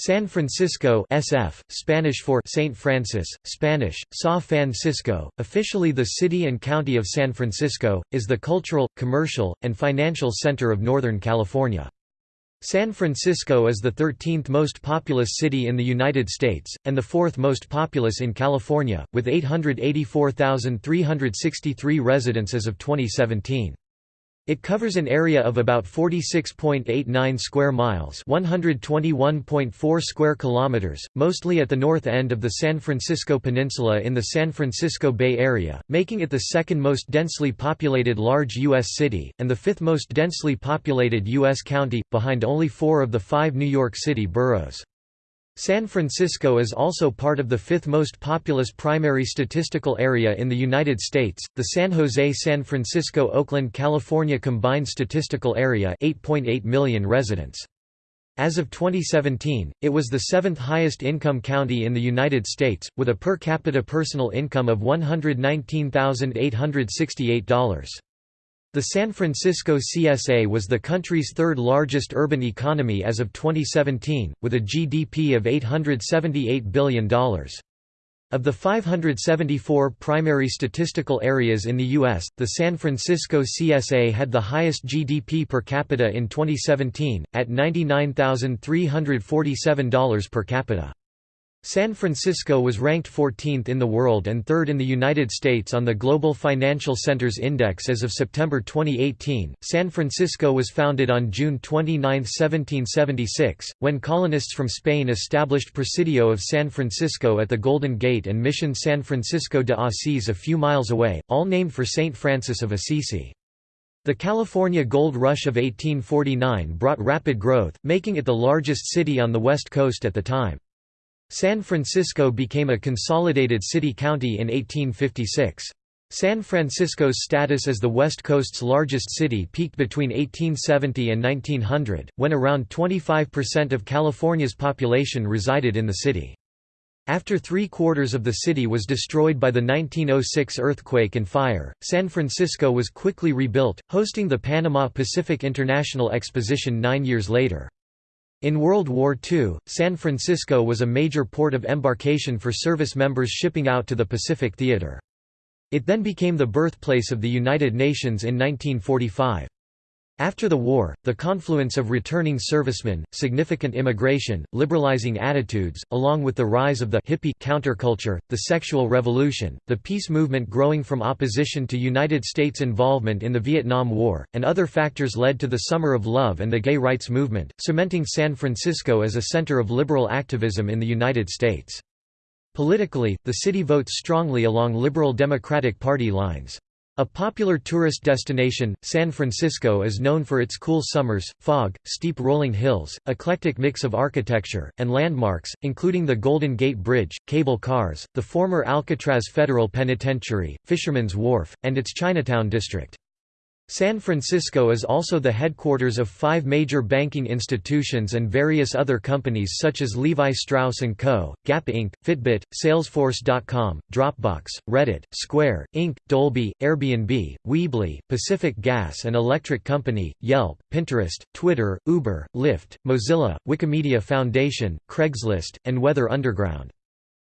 San Francisco SF, Spanish for Saint Francis, Spanish, Sa Francisco, officially the city and county of San Francisco, is the cultural, commercial, and financial center of Northern California. San Francisco is the 13th most populous city in the United States, and the fourth most populous in California, with 884,363 residents as of 2017. It covers an area of about 46.89 square miles, 121.4 square kilometers, mostly at the north end of the San Francisco Peninsula in the San Francisco Bay Area, making it the second most densely populated large U.S. city, and the fifth most densely populated U.S. county, behind only four of the five New York City boroughs. San Francisco is also part of the fifth most populous primary statistical area in the United States, the San Jose-San Francisco-Oakland California Combined Statistical Area 8.8 million residents. As of 2017, it was the seventh highest income county in the United States, with a per capita personal income of $119,868. The San Francisco CSA was the country's third largest urban economy as of 2017, with a GDP of $878 billion. Of the 574 primary statistical areas in the U.S., the San Francisco CSA had the highest GDP per capita in 2017, at $99,347 per capita. San Francisco was ranked 14th in the world and third in the United States on the Global Financial Centers Index as of September 2018. San Francisco was founded on June 29, 1776, when colonists from Spain established Presidio of San Francisco at the Golden Gate and Mission San Francisco de Asís a few miles away, all named for Saint Francis of Assisi. The California Gold Rush of 1849 brought rapid growth, making it the largest city on the West Coast at the time. San Francisco became a consolidated city-county in 1856. San Francisco's status as the West Coast's largest city peaked between 1870 and 1900, when around 25% of California's population resided in the city. After three-quarters of the city was destroyed by the 1906 earthquake and fire, San Francisco was quickly rebuilt, hosting the Panama Pacific International Exposition nine years later. In World War II, San Francisco was a major port of embarkation for service members shipping out to the Pacific Theater. It then became the birthplace of the United Nations in 1945. After the war, the confluence of returning servicemen, significant immigration, liberalizing attitudes, along with the rise of the hippie counterculture, the sexual revolution, the peace movement growing from opposition to United States involvement in the Vietnam War, and other factors led to the Summer of Love and the gay rights movement, cementing San Francisco as a center of liberal activism in the United States. Politically, the city votes strongly along liberal Democratic Party lines. A popular tourist destination, San Francisco is known for its cool summers, fog, steep rolling hills, eclectic mix of architecture, and landmarks, including the Golden Gate Bridge, cable cars, the former Alcatraz Federal Penitentiary, Fisherman's Wharf, and its Chinatown district. San Francisco is also the headquarters of five major banking institutions and various other companies such as Levi Strauss & Co., Gap Inc., Fitbit, Salesforce.com, Dropbox, Reddit, Square, Inc., Dolby, Airbnb, Weebly, Pacific Gas and Electric Company, Yelp, Pinterest, Twitter, Uber, Lyft, Mozilla, Wikimedia Foundation, Craigslist, and Weather Underground.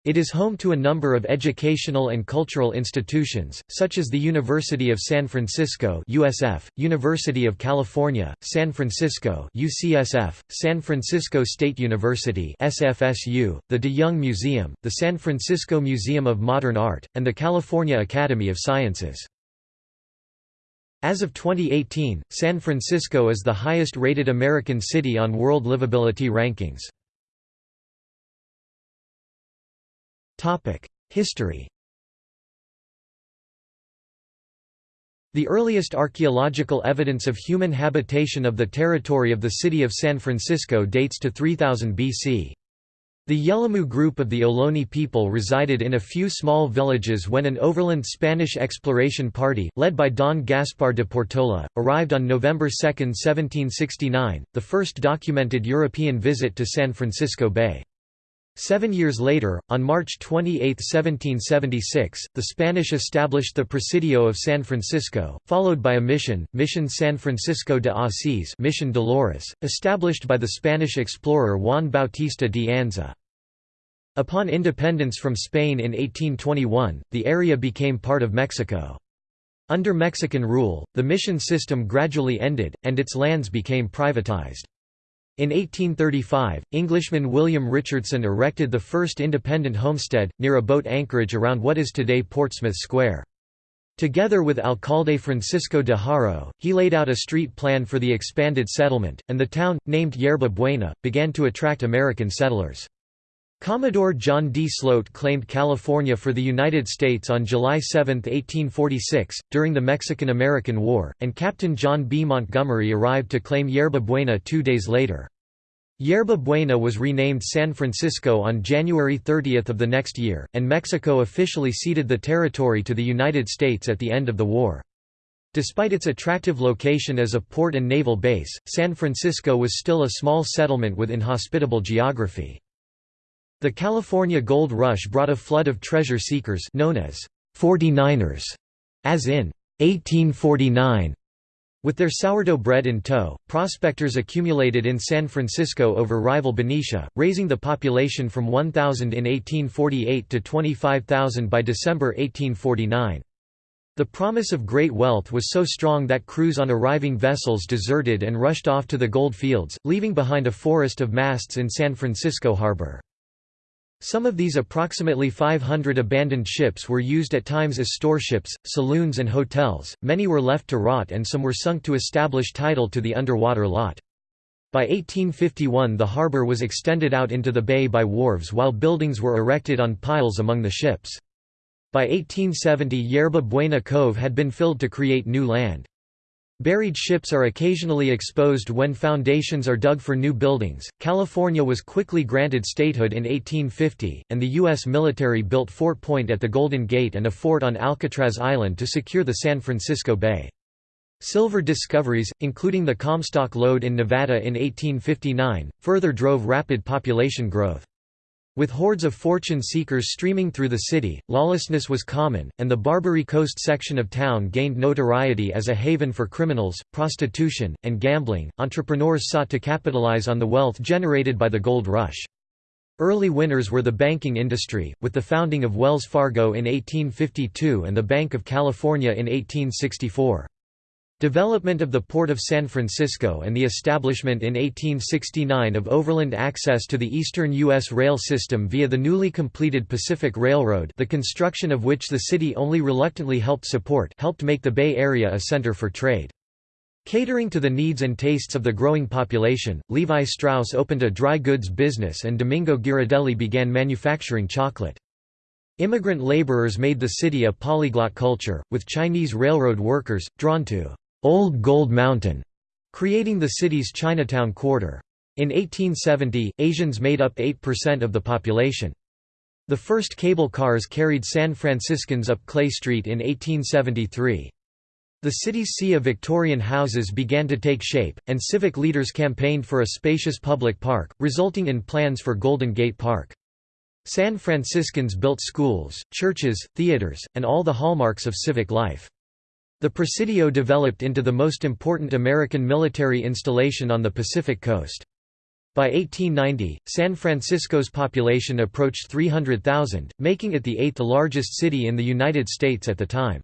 It is home to a number of educational and cultural institutions, such as the University of San Francisco USF, University of California, San Francisco UCSF, San Francisco State University SFSU, the De Young Museum, the San Francisco Museum of Modern Art, and the California Academy of Sciences. As of 2018, San Francisco is the highest-rated American city on World Livability Rankings. History The earliest archaeological evidence of human habitation of the territory of the city of San Francisco dates to 3000 BC. The Yelamu group of the Ohlone people resided in a few small villages when an overland Spanish exploration party, led by Don Gaspar de Portola, arrived on November 2, 1769, the first documented European visit to San Francisco Bay. Seven years later, on March 28, 1776, the Spanish established the Presidio of San Francisco, followed by a mission, Mission San Francisco de Asís Mission Dolores, established by the Spanish explorer Juan Bautista de Anza. Upon independence from Spain in 1821, the area became part of Mexico. Under Mexican rule, the mission system gradually ended, and its lands became privatized. In 1835, Englishman William Richardson erected the first independent homestead, near a boat anchorage around what is today Portsmouth Square. Together with alcalde Francisco de Haro, he laid out a street plan for the expanded settlement, and the town, named Yerba Buena, began to attract American settlers. Commodore John D. Sloat claimed California for the United States on July 7, 1846, during the Mexican–American War, and Captain John B. Montgomery arrived to claim Yerba Buena two days later. Yerba Buena was renamed San Francisco on January 30 of the next year, and Mexico officially ceded the territory to the United States at the end of the war. Despite its attractive location as a port and naval base, San Francisco was still a small settlement with inhospitable geography. The California Gold Rush brought a flood of treasure seekers known as 49ers, as in 1849, with their sourdough bread in tow, prospectors accumulated in San Francisco over rival Benicia, raising the population from 1,000 in 1848 to 25,000 by December 1849. The promise of great wealth was so strong that crews on arriving vessels deserted and rushed off to the gold fields, leaving behind a forest of masts in San Francisco harbor. Some of these approximately 500 abandoned ships were used at times as storeships, saloons and hotels, many were left to rot and some were sunk to establish title to the underwater lot. By 1851 the harbour was extended out into the bay by wharves while buildings were erected on piles among the ships. By 1870 Yerba Buena Cove had been filled to create new land. Buried ships are occasionally exposed when foundations are dug for new buildings. California was quickly granted statehood in 1850, and the U.S. military built Fort Point at the Golden Gate and a fort on Alcatraz Island to secure the San Francisco Bay. Silver discoveries, including the Comstock lode in Nevada in 1859, further drove rapid population growth. With hordes of fortune seekers streaming through the city, lawlessness was common, and the Barbary Coast section of town gained notoriety as a haven for criminals, prostitution, and gambling. Entrepreneurs sought to capitalize on the wealth generated by the gold rush. Early winners were the banking industry, with the founding of Wells Fargo in 1852 and the Bank of California in 1864. Development of the Port of San Francisco and the establishment in 1869 of overland access to the eastern U.S. rail system via the newly completed Pacific Railroad the construction of which the city only reluctantly helped support helped make the Bay Area a center for trade. Catering to the needs and tastes of the growing population, Levi Strauss opened a dry goods business and Domingo Ghirardelli began manufacturing chocolate. Immigrant laborers made the city a polyglot culture, with Chinese railroad workers, drawn to Old Gold Mountain, creating the city's Chinatown quarter. In 1870, Asians made up 8% of the population. The first cable cars carried San Franciscans up Clay Street in 1873. The city's sea of Victorian houses began to take shape, and civic leaders campaigned for a spacious public park, resulting in plans for Golden Gate Park. San Franciscans built schools, churches, theaters, and all the hallmarks of civic life. The Presidio developed into the most important American military installation on the Pacific coast. By 1890, San Francisco's population approached 300,000, making it the eighth largest city in the United States at the time.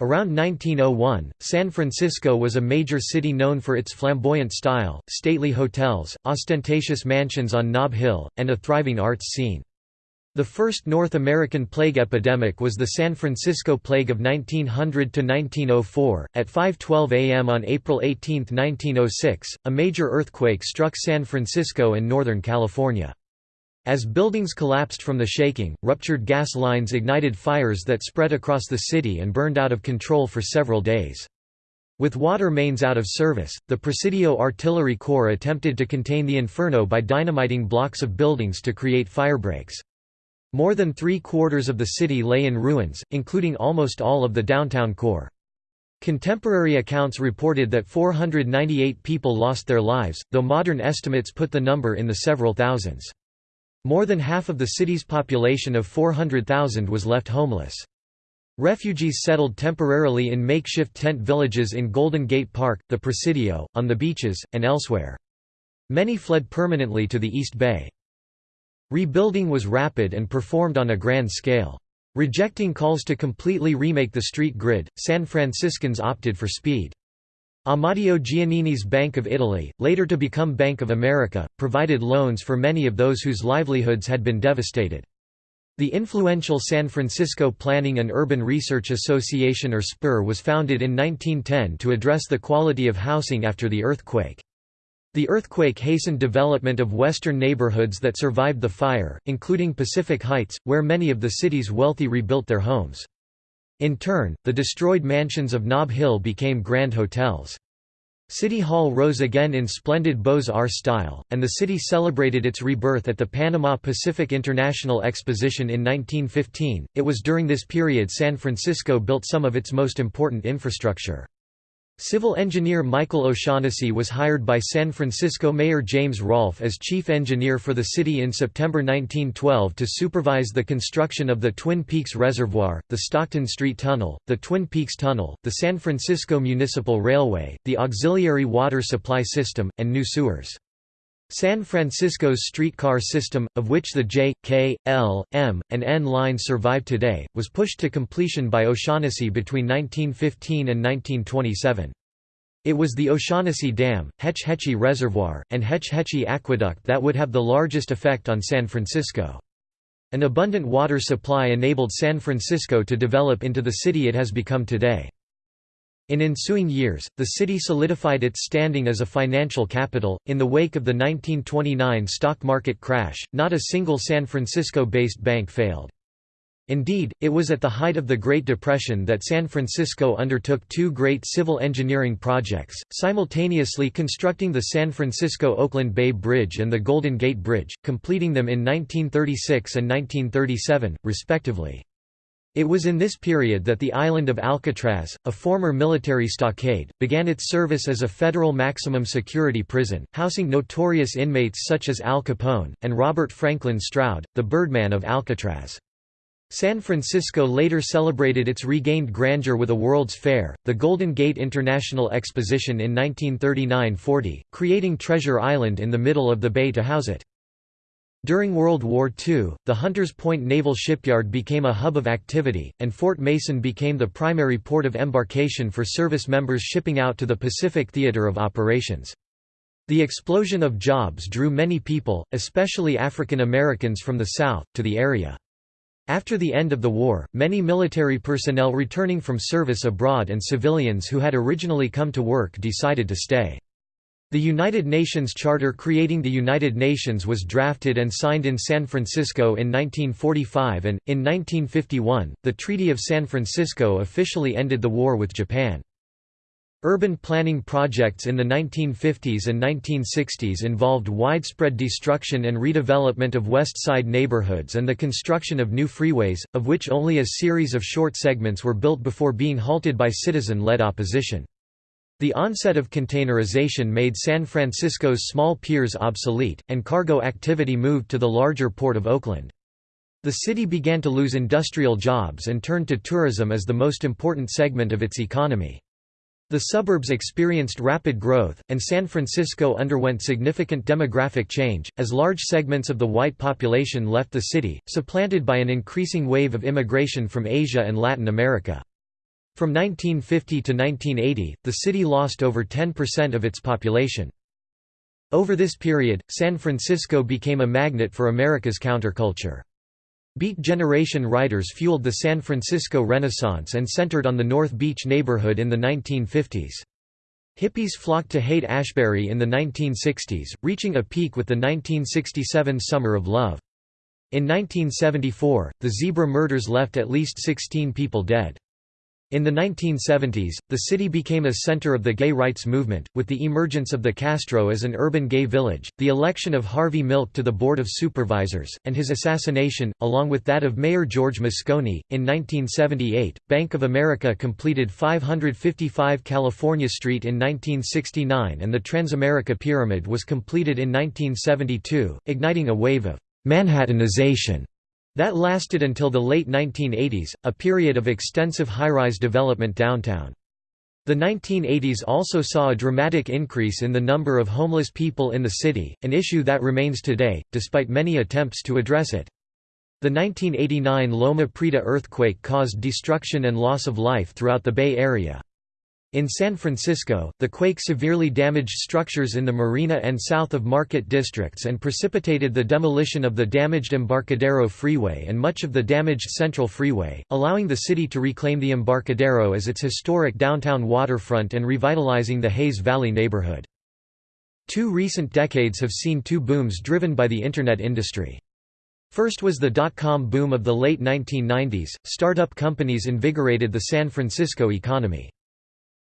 Around 1901, San Francisco was a major city known for its flamboyant style, stately hotels, ostentatious mansions on Nob Hill, and a thriving arts scene. The first North American plague epidemic was the San Francisco Plague of 1900–1904. At 5.12 am on April 18, 1906, a major earthquake struck San Francisco and Northern California. As buildings collapsed from the shaking, ruptured gas lines ignited fires that spread across the city and burned out of control for several days. With water mains out of service, the Presidio Artillery Corps attempted to contain the inferno by dynamiting blocks of buildings to create firebreaks. More than three-quarters of the city lay in ruins, including almost all of the downtown core. Contemporary accounts reported that 498 people lost their lives, though modern estimates put the number in the several thousands. More than half of the city's population of 400,000 was left homeless. Refugees settled temporarily in makeshift tent villages in Golden Gate Park, the Presidio, on the beaches, and elsewhere. Many fled permanently to the East Bay. Rebuilding was rapid and performed on a grand scale. Rejecting calls to completely remake the street grid, San Franciscans opted for speed. Amadeo Giannini's Bank of Italy, later to become Bank of America, provided loans for many of those whose livelihoods had been devastated. The influential San Francisco Planning and Urban Research Association or SPUR was founded in 1910 to address the quality of housing after the earthquake. The earthquake hastened development of western neighborhoods that survived the fire, including Pacific Heights, where many of the city's wealthy rebuilt their homes. In turn, the destroyed mansions of Nob Hill became grand hotels. City Hall rose again in splendid Beaux-Arts style, and the city celebrated its rebirth at the Panama Pacific International Exposition in 1915. It was during this period San Francisco built some of its most important infrastructure. Civil engineer Michael O'Shaughnessy was hired by San Francisco Mayor James Rolph as chief engineer for the city in September 1912 to supervise the construction of the Twin Peaks Reservoir, the Stockton Street Tunnel, the Twin Peaks Tunnel, the San Francisco Municipal Railway, the auxiliary water supply system, and new sewers. San Francisco's streetcar system, of which the J, K, L, M, and N lines survive today, was pushed to completion by O'Shaughnessy between 1915 and 1927. It was the O'Shaughnessy Dam, Hetch Hetchy Reservoir, and Hetch Hetchy Aqueduct that would have the largest effect on San Francisco. An abundant water supply enabled San Francisco to develop into the city it has become today. In ensuing years, the city solidified its standing as a financial capital. In the wake of the 1929 stock market crash, not a single San Francisco based bank failed. Indeed, it was at the height of the Great Depression that San Francisco undertook two great civil engineering projects, simultaneously constructing the San Francisco-Oakland Bay Bridge and the Golden Gate Bridge, completing them in 1936 and 1937, respectively. It was in this period that the island of Alcatraz, a former military stockade, began its service as a federal maximum security prison, housing notorious inmates such as Al Capone, and Robert Franklin Stroud, the Birdman of Alcatraz. San Francisco later celebrated its regained grandeur with a World's Fair, the Golden Gate International Exposition in 1939–40, creating Treasure Island in the middle of the bay to house it. During World War II, the Hunters Point Naval Shipyard became a hub of activity, and Fort Mason became the primary port of embarkation for service members shipping out to the Pacific Theater of Operations. The explosion of jobs drew many people, especially African Americans from the South, to the area. After the end of the war, many military personnel returning from service abroad and civilians who had originally come to work decided to stay. The United Nations Charter creating the United Nations was drafted and signed in San Francisco in 1945 and, in 1951, the Treaty of San Francisco officially ended the war with Japan. Urban planning projects in the 1950s and 1960s involved widespread destruction and redevelopment of West Side neighborhoods and the construction of new freeways, of which only a series of short segments were built before being halted by citizen-led opposition. The onset of containerization made San Francisco's small piers obsolete, and cargo activity moved to the larger port of Oakland. The city began to lose industrial jobs and turned to tourism as the most important segment of its economy. The suburbs experienced rapid growth, and San Francisco underwent significant demographic change, as large segments of the white population left the city, supplanted by an increasing wave of immigration from Asia and Latin America. From 1950 to 1980, the city lost over 10% of its population. Over this period, San Francisco became a magnet for America's counterculture. Beat Generation writers fueled the San Francisco Renaissance and centered on the North Beach neighborhood in the 1950s. Hippies flocked to Haight-Ashbury in the 1960s, reaching a peak with the 1967 Summer of Love. In 1974, the zebra murders left at least 16 people dead. In the 1970s, the city became a center of the gay rights movement, with the emergence of the Castro as an urban gay village, the election of Harvey Milk to the Board of Supervisors, and his assassination, along with that of Mayor George Moscone. In 1978, Bank of America completed 555 California Street in 1969 and the Transamerica Pyramid was completed in 1972, igniting a wave of Manhattanization that lasted until the late 1980s, a period of extensive high-rise development downtown. The 1980s also saw a dramatic increase in the number of homeless people in the city, an issue that remains today, despite many attempts to address it. The 1989 Loma Prieta earthquake caused destruction and loss of life throughout the Bay Area. In San Francisco, the quake severely damaged structures in the Marina and south of Market districts and precipitated the demolition of the damaged Embarcadero Freeway and much of the damaged Central Freeway, allowing the city to reclaim the Embarcadero as its historic downtown waterfront and revitalizing the Hayes Valley neighborhood. Two recent decades have seen two booms driven by the Internet industry. First was the dot-com boom of the late 1990s, startup companies invigorated the San Francisco economy.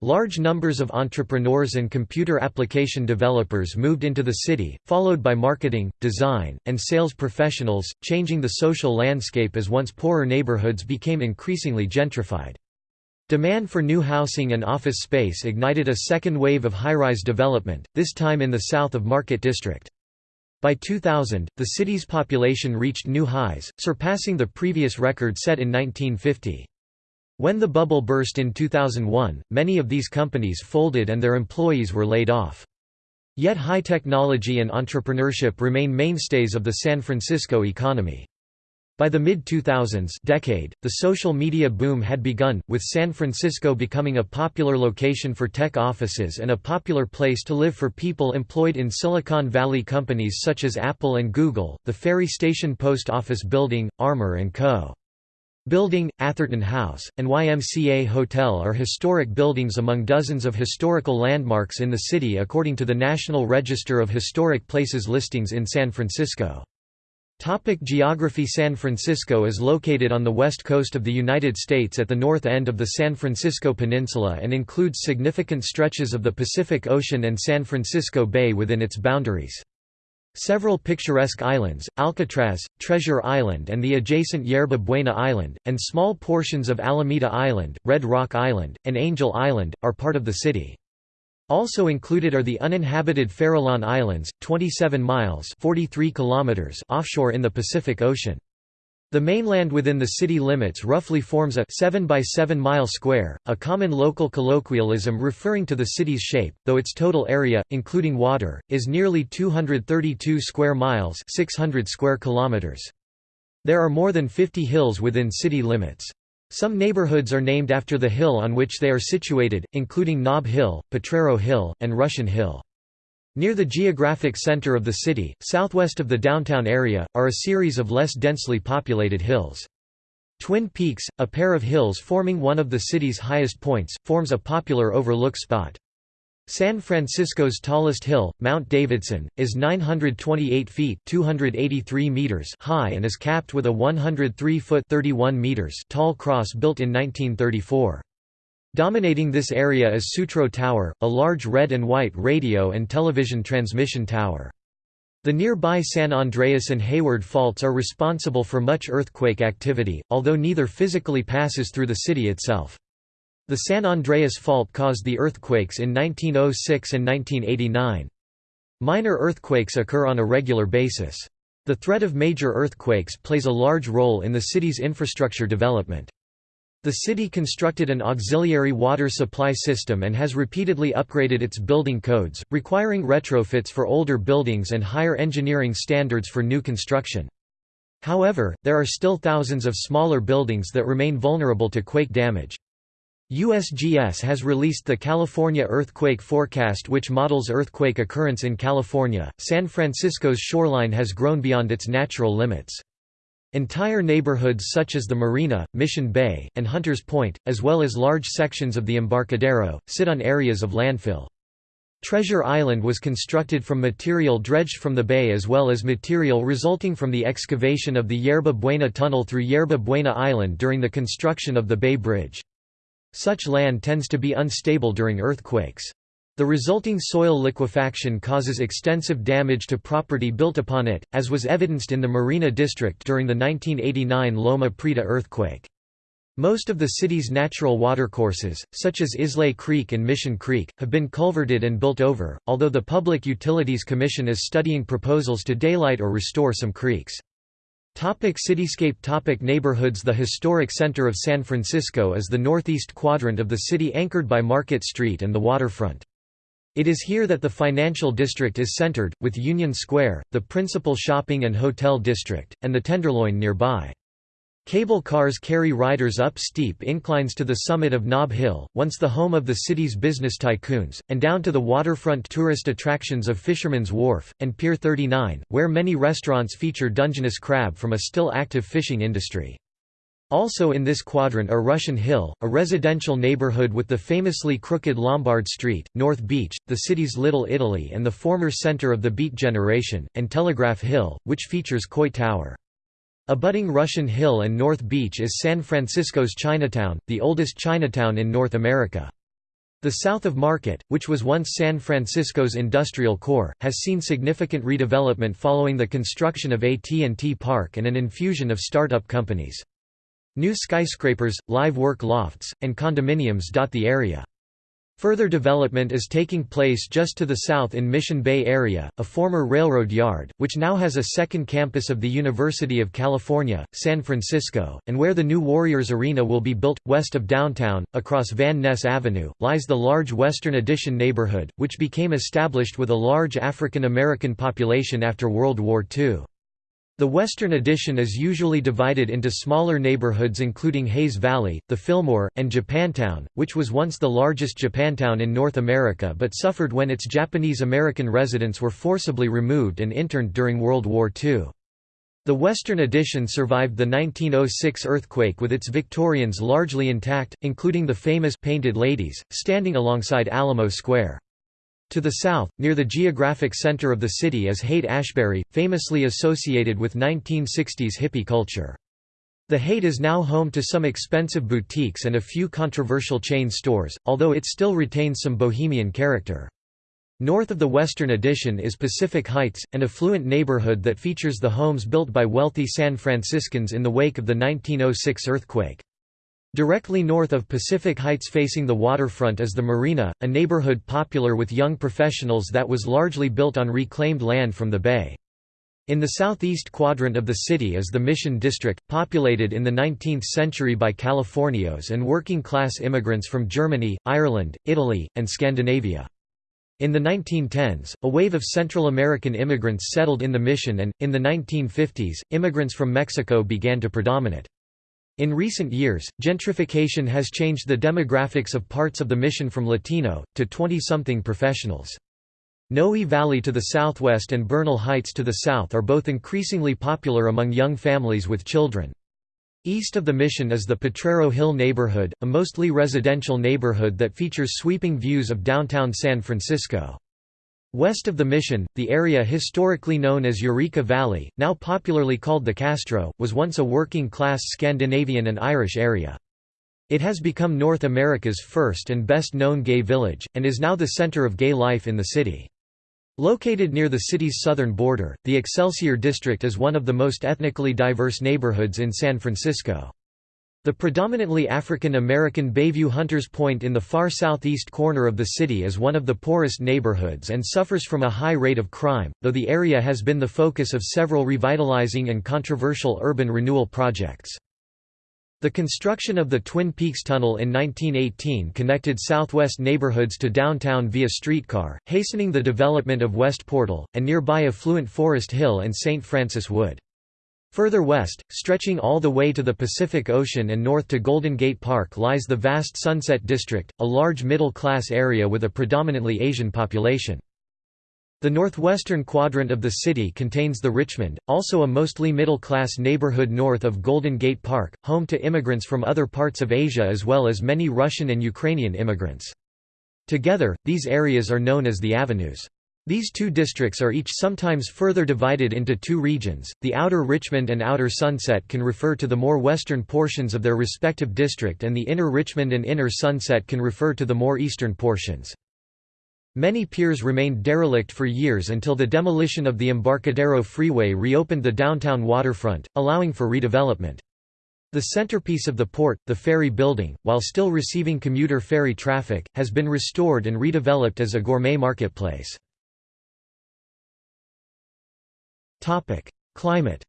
Large numbers of entrepreneurs and computer application developers moved into the city, followed by marketing, design, and sales professionals, changing the social landscape as once poorer neighborhoods became increasingly gentrified. Demand for new housing and office space ignited a second wave of high-rise development, this time in the south of Market District. By 2000, the city's population reached new highs, surpassing the previous record set in 1950. When the bubble burst in 2001, many of these companies folded and their employees were laid off. Yet high technology and entrepreneurship remain mainstays of the San Francisco economy. By the mid-2000s decade, the social media boom had begun, with San Francisco becoming a popular location for tech offices and a popular place to live for people employed in Silicon Valley companies such as Apple and Google, the Ferry Station Post Office Building, Armour & Co. Building, Atherton House, and YMCA Hotel are historic buildings among dozens of historical landmarks in the city according to the National Register of Historic Places listings in San Francisco. Topic geography San Francisco is located on the west coast of the United States at the north end of the San Francisco Peninsula and includes significant stretches of the Pacific Ocean and San Francisco Bay within its boundaries. Several picturesque islands, Alcatraz, Treasure Island and the adjacent Yerba Buena Island, and small portions of Alameda Island, Red Rock Island, and Angel Island, are part of the city. Also included are the uninhabited Farallon Islands, 27 miles 43 kilometers offshore in the Pacific Ocean. The mainland within the city limits roughly forms a 7 by 7 mile square, a common local colloquialism referring to the city's shape, though its total area, including water, is nearly 232 square miles 600 square kilometers. There are more than 50 hills within city limits. Some neighborhoods are named after the hill on which they are situated, including Nob Hill, Potrero Hill, and Russian Hill. Near the geographic center of the city, southwest of the downtown area, are a series of less densely populated hills. Twin Peaks, a pair of hills forming one of the city's highest points, forms a popular overlook spot. San Francisco's tallest hill, Mount Davidson, is 928 feet 283 meters high and is capped with a 103-foot 31 meters tall cross built in 1934. Dominating this area is Sutro Tower, a large red and white radio and television transmission tower. The nearby San Andreas and Hayward faults are responsible for much earthquake activity, although neither physically passes through the city itself. The San Andreas fault caused the earthquakes in 1906 and 1989. Minor earthquakes occur on a regular basis. The threat of major earthquakes plays a large role in the city's infrastructure development. The city constructed an auxiliary water supply system and has repeatedly upgraded its building codes, requiring retrofits for older buildings and higher engineering standards for new construction. However, there are still thousands of smaller buildings that remain vulnerable to quake damage. USGS has released the California Earthquake Forecast which models earthquake occurrence in California. San Francisco's shoreline has grown beyond its natural limits. Entire neighborhoods such as the Marina, Mission Bay, and Hunters Point, as well as large sections of the Embarcadero, sit on areas of landfill. Treasure Island was constructed from material dredged from the bay as well as material resulting from the excavation of the Yerba Buena Tunnel through Yerba Buena Island during the construction of the Bay Bridge. Such land tends to be unstable during earthquakes. The resulting soil liquefaction causes extensive damage to property built upon it, as was evidenced in the Marina district during the 1989 Loma Prieta earthquake. Most of the city's natural watercourses, such as Islais Creek and Mission Creek, have been culverted and built over, although the Public Utilities Commission is studying proposals to daylight or restore some creeks. Topic cityscape Topic Neighborhoods The historic center of San Francisco is the northeast quadrant of the city anchored by Market Street and the waterfront. It is here that the financial district is centered, with Union Square, the principal shopping and hotel district, and the Tenderloin nearby. Cable cars carry riders up steep inclines to the summit of Nob Hill, once the home of the city's business tycoons, and down to the waterfront tourist attractions of Fisherman's Wharf, and Pier 39, where many restaurants feature Dungeness crab from a still active fishing industry. Also in this quadrant are Russian Hill, a residential neighborhood with the famously crooked Lombard Street, North Beach, the city's Little Italy and the former center of the Beat Generation, and Telegraph Hill, which features Coit Tower. Abutting Russian Hill and North Beach is San Francisco's Chinatown, the oldest Chinatown in North America. The south of Market, which was once San Francisco's industrial core, has seen significant redevelopment following the construction of AT&T Park and an infusion of startup companies. New skyscrapers, live work lofts, and condominiums dot the area. Further development is taking place just to the south in Mission Bay area, a former railroad yard, which now has a second campus of the University of California, San Francisco, and where the new Warriors Arena will be built. West of downtown, across Van Ness Avenue, lies the large Western Addition neighborhood, which became established with a large African American population after World War II. The western addition is usually divided into smaller neighborhoods including Hayes Valley, the Fillmore, and Japantown, which was once the largest Japantown in North America but suffered when its Japanese American residents were forcibly removed and interned during World War II. The western addition survived the 1906 earthquake with its Victorians largely intact, including the famous «Painted Ladies», standing alongside Alamo Square. To the south, near the geographic center of the city is Haight-Ashbury, famously associated with 1960s hippie culture. The Haight is now home to some expensive boutiques and a few controversial chain stores, although it still retains some bohemian character. North of the western addition is Pacific Heights, an affluent neighborhood that features the homes built by wealthy San Franciscans in the wake of the 1906 earthquake. Directly north of Pacific Heights facing the waterfront is the Marina, a neighborhood popular with young professionals that was largely built on reclaimed land from the bay. In the southeast quadrant of the city is the Mission District, populated in the 19th century by Californios and working-class immigrants from Germany, Ireland, Italy, and Scandinavia. In the 1910s, a wave of Central American immigrants settled in the Mission and, in the 1950s, immigrants from Mexico began to predominate. In recent years, gentrification has changed the demographics of parts of the mission from Latino, to 20-something professionals. Noe Valley to the southwest and Bernal Heights to the south are both increasingly popular among young families with children. East of the Mission is the Potrero Hill neighborhood, a mostly residential neighborhood that features sweeping views of downtown San Francisco. West of the Mission, the area historically known as Eureka Valley, now popularly called the Castro, was once a working-class Scandinavian and Irish area. It has become North America's first and best-known gay village, and is now the center of gay life in the city. Located near the city's southern border, the Excelsior District is one of the most ethnically diverse neighborhoods in San Francisco. The predominantly African American Bayview Hunters Point in the far southeast corner of the city is one of the poorest neighborhoods and suffers from a high rate of crime, though the area has been the focus of several revitalizing and controversial urban renewal projects. The construction of the Twin Peaks Tunnel in 1918 connected southwest neighborhoods to downtown via streetcar, hastening the development of West Portal, and nearby affluent Forest Hill and St. Francis Wood. Further west, stretching all the way to the Pacific Ocean and north to Golden Gate Park lies the vast Sunset District, a large middle-class area with a predominantly Asian population. The northwestern quadrant of the city contains the Richmond, also a mostly middle-class neighborhood north of Golden Gate Park, home to immigrants from other parts of Asia as well as many Russian and Ukrainian immigrants. Together, these areas are known as the Avenues. These two districts are each sometimes further divided into two regions. The Outer Richmond and Outer Sunset can refer to the more western portions of their respective district, and the Inner Richmond and Inner Sunset can refer to the more eastern portions. Many piers remained derelict for years until the demolition of the Embarcadero Freeway reopened the downtown waterfront, allowing for redevelopment. The centerpiece of the port, the ferry building, while still receiving commuter ferry traffic, has been restored and redeveloped as a gourmet marketplace. Topic: Climate.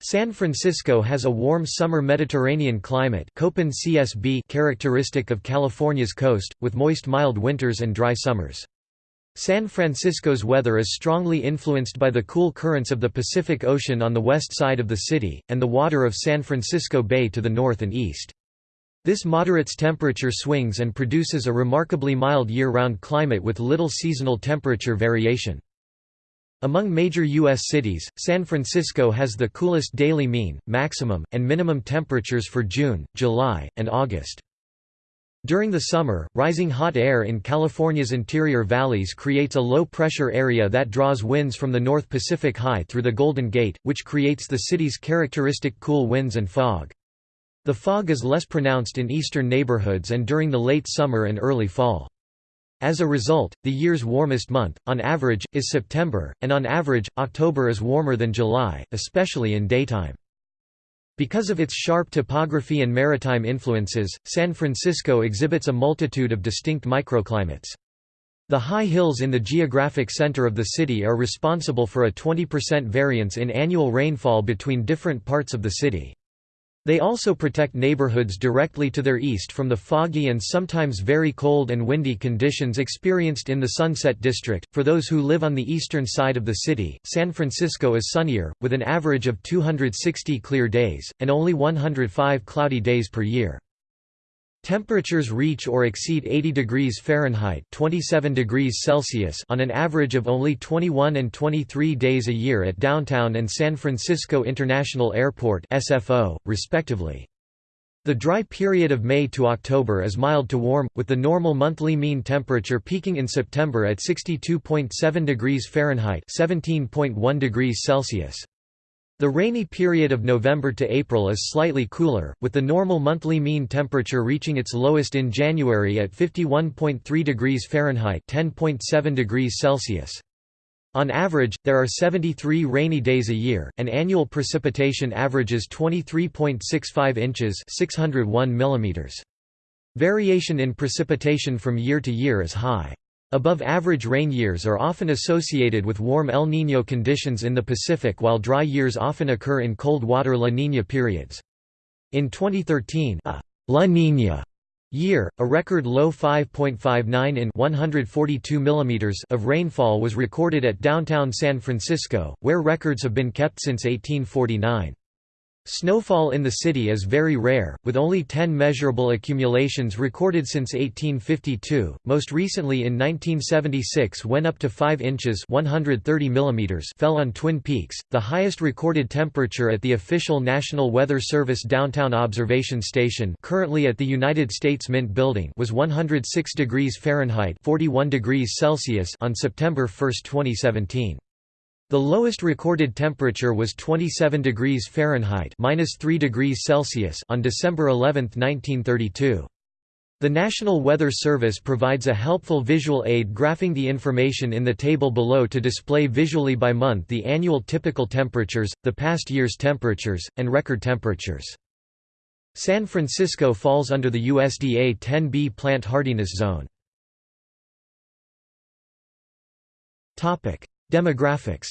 San Francisco has a warm summer Mediterranean climate Köppen CSB characteristic of California's coast, with moist mild winters and dry summers. San Francisco's weather is strongly influenced by the cool currents of the Pacific Ocean on the west side of the city, and the water of San Francisco Bay to the north and east. This moderates temperature swings and produces a remarkably mild year-round climate with little seasonal temperature variation. Among major U.S. cities, San Francisco has the coolest daily mean, maximum, and minimum temperatures for June, July, and August. During the summer, rising hot air in California's interior valleys creates a low-pressure area that draws winds from the North Pacific High through the Golden Gate, which creates the city's characteristic cool winds and fog. The fog is less pronounced in eastern neighborhoods and during the late summer and early fall. As a result, the year's warmest month, on average, is September, and on average, October is warmer than July, especially in daytime. Because of its sharp topography and maritime influences, San Francisco exhibits a multitude of distinct microclimates. The high hills in the geographic center of the city are responsible for a 20% variance in annual rainfall between different parts of the city. They also protect neighborhoods directly to their east from the foggy and sometimes very cold and windy conditions experienced in the Sunset District. For those who live on the eastern side of the city, San Francisco is sunnier, with an average of 260 clear days, and only 105 cloudy days per year. Temperatures reach or exceed 80 degrees Fahrenheit 27 degrees Celsius on an average of only 21 and 23 days a year at downtown and San Francisco International Airport SFO, respectively. The dry period of May to October is mild to warm, with the normal monthly mean temperature peaking in September at 62.7 degrees Fahrenheit 17.1 degrees Celsius. The rainy period of November to April is slightly cooler, with the normal monthly mean temperature reaching its lowest in January at 51.3 degrees Fahrenheit (10.7 degrees Celsius). On average, there are 73 rainy days a year, and annual precipitation averages 23.65 inches (601 millimeters). Variation in precipitation from year to year is high. Above-average rain years are often associated with warm El Niño conditions in the Pacific while dry years often occur in cold water La Niña periods. In 2013, a La Niña year, a record low 5.59 in 142 mm of rainfall was recorded at downtown San Francisco, where records have been kept since 1849. Snowfall in the city is very rare, with only 10 measurable accumulations recorded since 1852, most recently in 1976 when up to 5 inches 130 millimeters fell on Twin Peaks. The highest recorded temperature at the official National Weather Service downtown observation station currently at the United States Mint Building was 106 degrees Fahrenheit 41 degrees Celsius on September 1, 2017. The lowest recorded temperature was 27 degrees Fahrenheit (-3 degrees Celsius) on December 11, 1932. The National Weather Service provides a helpful visual aid graphing the information in the table below to display visually by month the annual typical temperatures, the past year's temperatures, and record temperatures. San Francisco falls under the USDA 10B plant hardiness zone. Demographics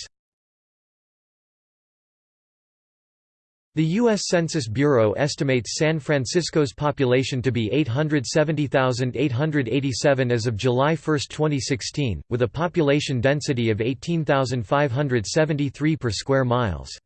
The U.S. Census Bureau estimates San Francisco's population to be 870,887 as of July 1, 2016, with a population density of 18,573 per square miles.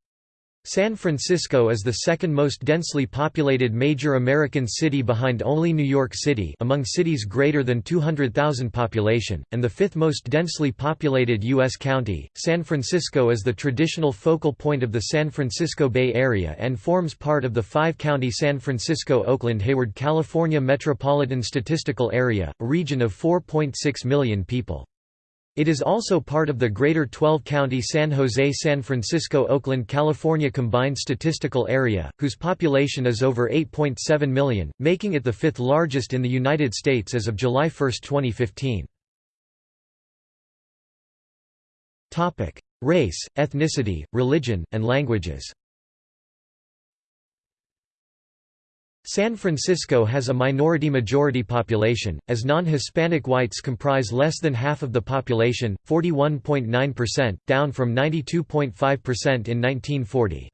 San Francisco is the second most densely populated major American city behind only New York City among cities greater than 200,000 population, and the fifth most densely populated U.S. county. San Francisco is the traditional focal point of the San Francisco Bay Area and forms part of the five-county San Francisco-Oakland-Hayward California Metropolitan Statistical Area, a region of 4.6 million people. It is also part of the Greater 12-County San Jose-San Francisco-Oakland California Combined Statistical Area, whose population is over 8.7 million, making it the fifth largest in the United States as of July 1, 2015. Race, ethnicity, religion, and languages San Francisco has a minority-majority population, as non-Hispanic whites comprise less than half of the population, 41.9%, down from 92.5% in 1940.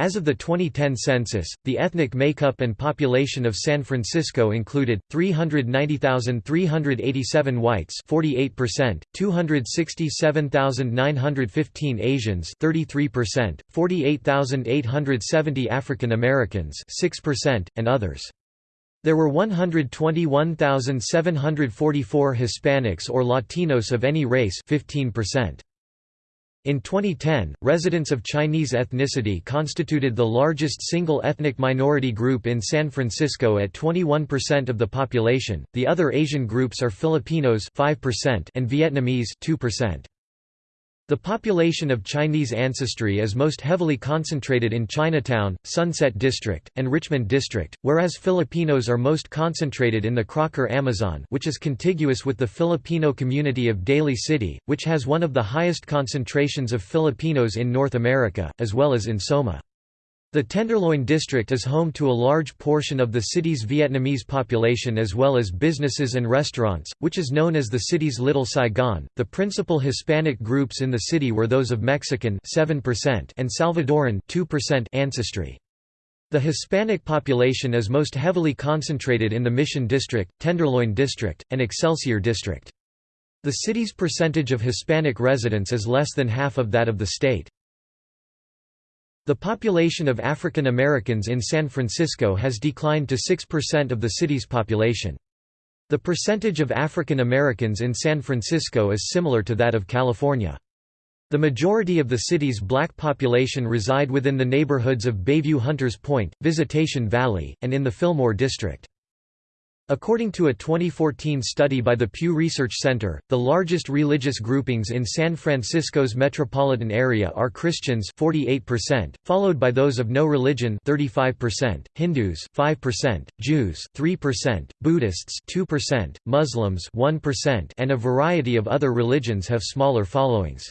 As of the 2010 census, the ethnic makeup and population of San Francisco included 390,387 whites, 48%, 267,915 Asians, 33%, 48,870 African Americans, 6%, and others. There were 121,744 Hispanics or Latinos of any race, 15%. In 2010, residents of Chinese ethnicity constituted the largest single ethnic minority group in San Francisco at 21% of the population. The other Asian groups are Filipinos 5% and Vietnamese 2%. The population of Chinese ancestry is most heavily concentrated in Chinatown, Sunset District, and Richmond District, whereas Filipinos are most concentrated in the Crocker Amazon which is contiguous with the Filipino community of Daly City, which has one of the highest concentrations of Filipinos in North America, as well as in Soma. The Tenderloin district is home to a large portion of the city's Vietnamese population as well as businesses and restaurants, which is known as the city's Little Saigon. The principal Hispanic groups in the city were those of Mexican 7% and Salvadoran 2% ancestry. The Hispanic population is most heavily concentrated in the Mission District, Tenderloin District, and Excelsior District. The city's percentage of Hispanic residents is less than half of that of the state. The population of African Americans in San Francisco has declined to 6% of the city's population. The percentage of African Americans in San Francisco is similar to that of California. The majority of the city's black population reside within the neighborhoods of Bayview Hunters Point, Visitation Valley, and in the Fillmore District. According to a 2014 study by the Pew Research Center, the largest religious groupings in San Francisco's metropolitan area are Christians 48%, followed by those of no religion 35%, Hindus 5%, Jews 3%, Buddhists 2%, Muslims 1%, and a variety of other religions have smaller followings.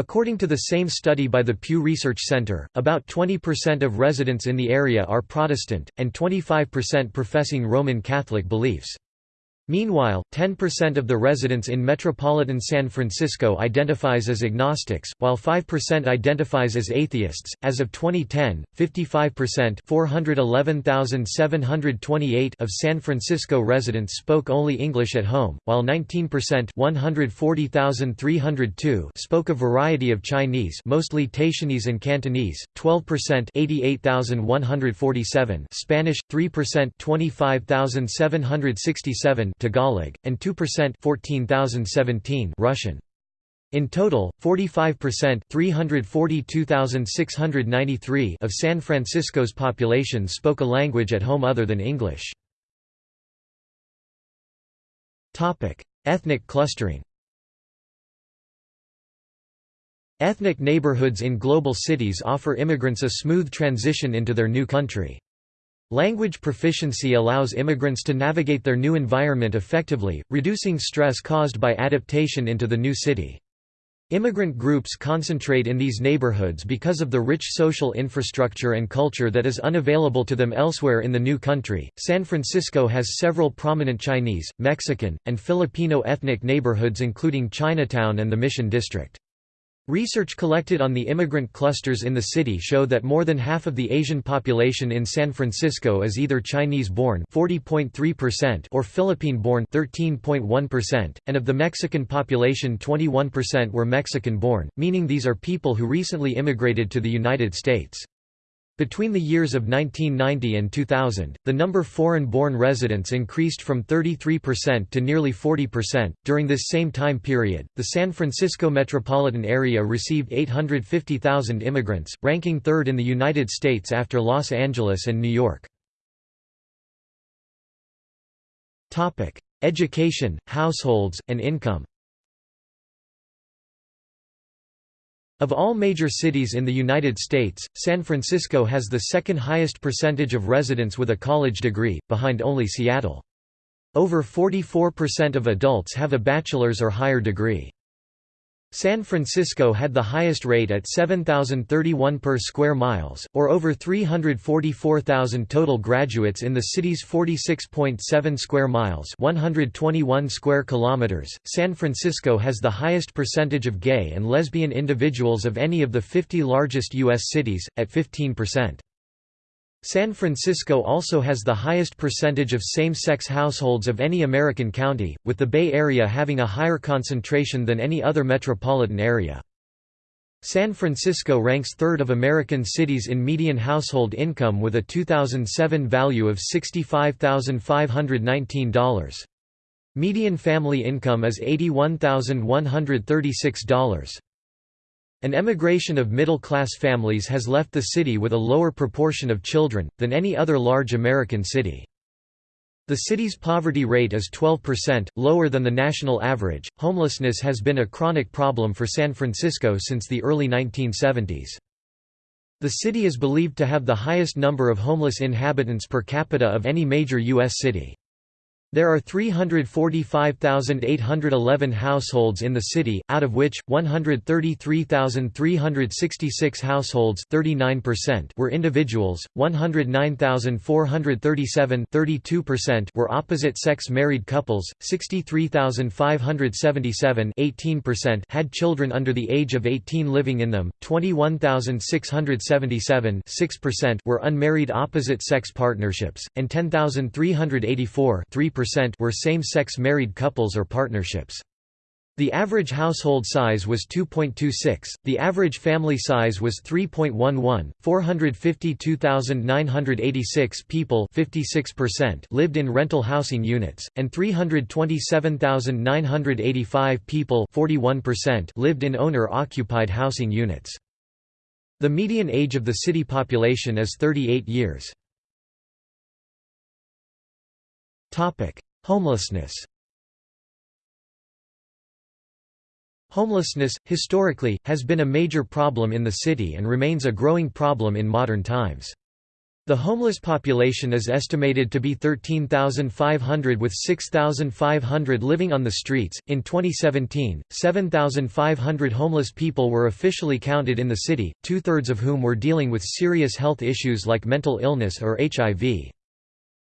According to the same study by the Pew Research Center, about 20% of residents in the area are Protestant, and 25% professing Roman Catholic beliefs. Meanwhile, 10% of the residents in metropolitan San Francisco identifies as agnostics, while 5% identifies as atheists. As of 2010, 55% (411,728) of San Francisco residents spoke only English at home, while 19% (140,302) spoke a variety of Chinese, mostly Taishanese and Cantonese, 12% (88,147) Spanish, 3% (25,767) Tagalog, and 2% 14,017 Russian. In total, 45% 342,693 of San Francisco's population spoke a language at home other than English. Ethnic clustering Ethnic neighborhoods in global cities offer immigrants a smooth transition into their new country. Language proficiency allows immigrants to navigate their new environment effectively, reducing stress caused by adaptation into the new city. Immigrant groups concentrate in these neighborhoods because of the rich social infrastructure and culture that is unavailable to them elsewhere in the new country. San Francisco has several prominent Chinese, Mexican, and Filipino ethnic neighborhoods including Chinatown and the Mission District. Research collected on the immigrant clusters in the city show that more than half of the Asian population in San Francisco is either Chinese-born (40.3%) or Philippine-born (13.1%), and of the Mexican population 21% were Mexican-born, meaning these are people who recently immigrated to the United States. Between the years of 1990 and 2000, the number of foreign-born residents increased from 33% to nearly 40%. During this same time period, the San Francisco metropolitan area received 850,000 immigrants, ranking third in the United States after Los Angeles and New York. Topic: Education, households, and income. Of all major cities in the United States, San Francisco has the second highest percentage of residents with a college degree, behind only Seattle. Over 44% of adults have a bachelor's or higher degree. San Francisco had the highest rate at 7,031 per square miles, or over 344,000 total graduates in the city's 46.7 square miles 121 square kilometers. .San Francisco has the highest percentage of gay and lesbian individuals of any of the 50 largest U.S. cities, at 15%. San Francisco also has the highest percentage of same-sex households of any American county, with the Bay Area having a higher concentration than any other metropolitan area. San Francisco ranks third of American cities in median household income with a 2007 value of $65,519. Median family income is $81,136. An emigration of middle-class families has left the city with a lower proportion of children, than any other large American city. The city's poverty rate is 12%, lower than the national average. Homelessness has been a chronic problem for San Francisco since the early 1970s. The city is believed to have the highest number of homeless inhabitants per capita of any major U.S. city. There are 345,811 households in the city, out of which, 133,366 households were individuals, 109,437 were opposite-sex married couples, 63,577 had children under the age of 18 living in them, 21,677 were unmarried opposite-sex partnerships, and 10,384 were same-sex married couples or partnerships. The average household size was 2.26, the average family size was 3.11, 452,986 people 56% lived in rental housing units, and 327,985 people 41% lived in owner-occupied housing units. The median age of the city population is 38 years. Homelessness Homelessness, historically, has been a major problem in the city and remains a growing problem in modern times. The homeless population is estimated to be 13,500 with 6,500 living on the streets. In 2017, 7,500 homeless people were officially counted in the city, two thirds of whom were dealing with serious health issues like mental illness or HIV.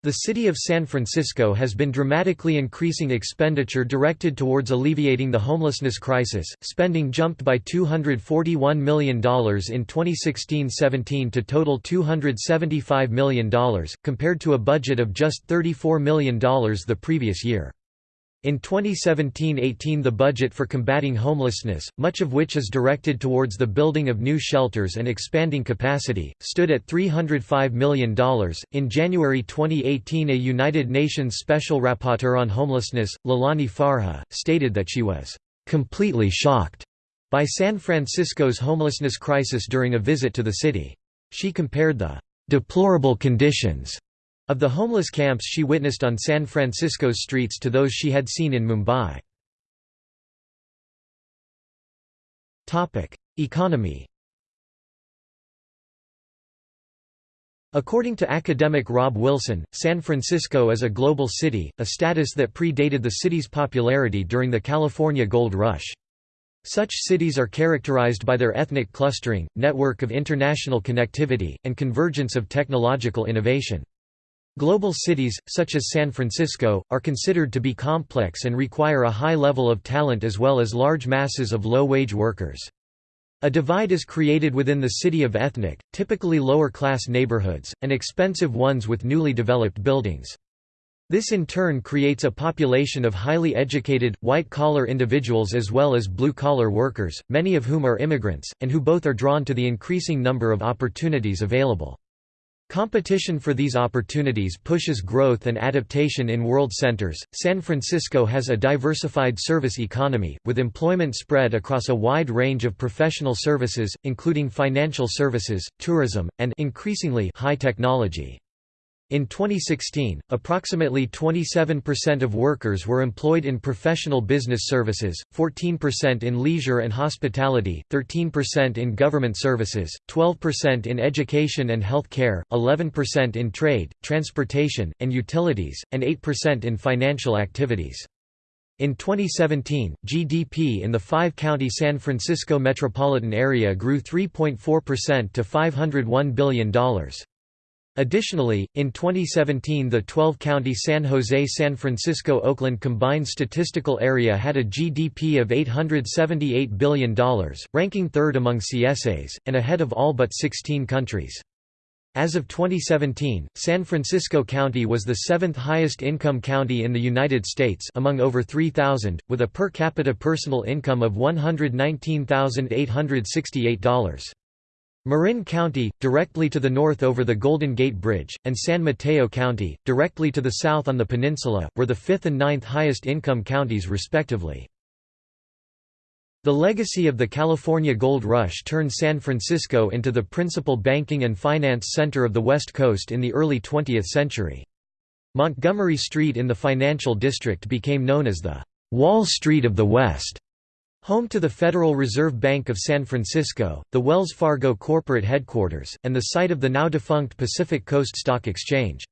The city of San Francisco has been dramatically increasing expenditure directed towards alleviating the homelessness crisis. Spending jumped by $241 million in 2016-17 to total $275 million, compared to a budget of just $34 million the previous year. In 2017–18 the budget for combating homelessness, much of which is directed towards the building of new shelters and expanding capacity, stood at $305 million. In January 2018 a United Nations Special Rapporteur on Homelessness, Leilani Farha, stated that she was "...completely shocked." by San Francisco's homelessness crisis during a visit to the city. She compared the "...deplorable conditions." Of the homeless camps she witnessed on San Francisco's streets to those she had seen in Mumbai. Economy According to academic Rob Wilson, San Francisco is a global city, a status that predated the city's popularity during the California Gold Rush. Such cities are characterized by their ethnic clustering, network of international connectivity, and convergence of technological innovation. Global cities, such as San Francisco, are considered to be complex and require a high level of talent as well as large masses of low-wage workers. A divide is created within the city of ethnic, typically lower-class neighborhoods, and expensive ones with newly developed buildings. This in turn creates a population of highly educated, white-collar individuals as well as blue-collar workers, many of whom are immigrants, and who both are drawn to the increasing number of opportunities available. Competition for these opportunities pushes growth and adaptation in world centers. San Francisco has a diversified service economy, with employment spread across a wide range of professional services, including financial services, tourism, and increasingly high technology. In 2016, approximately 27% of workers were employed in professional business services, 14% in leisure and hospitality, 13% in government services, 12% in education and health care, 11% in trade, transportation, and utilities, and 8% in financial activities. In 2017, GDP in the five-county San Francisco metropolitan area grew 3.4% to $501 billion. Additionally, in 2017 the 12-county San Jose-San Francisco-Oakland combined statistical area had a GDP of $878 billion, ranking third among CSAs, and ahead of all but 16 countries. As of 2017, San Francisco County was the seventh highest income county in the United States among over 3,000, with a per capita personal income of $119,868. Marin County, directly to the north over the Golden Gate Bridge, and San Mateo County, directly to the south on the peninsula, were the fifth and ninth highest income counties respectively. The legacy of the California Gold Rush turned San Francisco into the principal banking and finance center of the West Coast in the early 20th century. Montgomery Street in the financial district became known as the Wall Street of the West. Home to the Federal Reserve Bank of San Francisco, the Wells Fargo corporate headquarters, and the site of the now-defunct Pacific Coast Stock Exchange.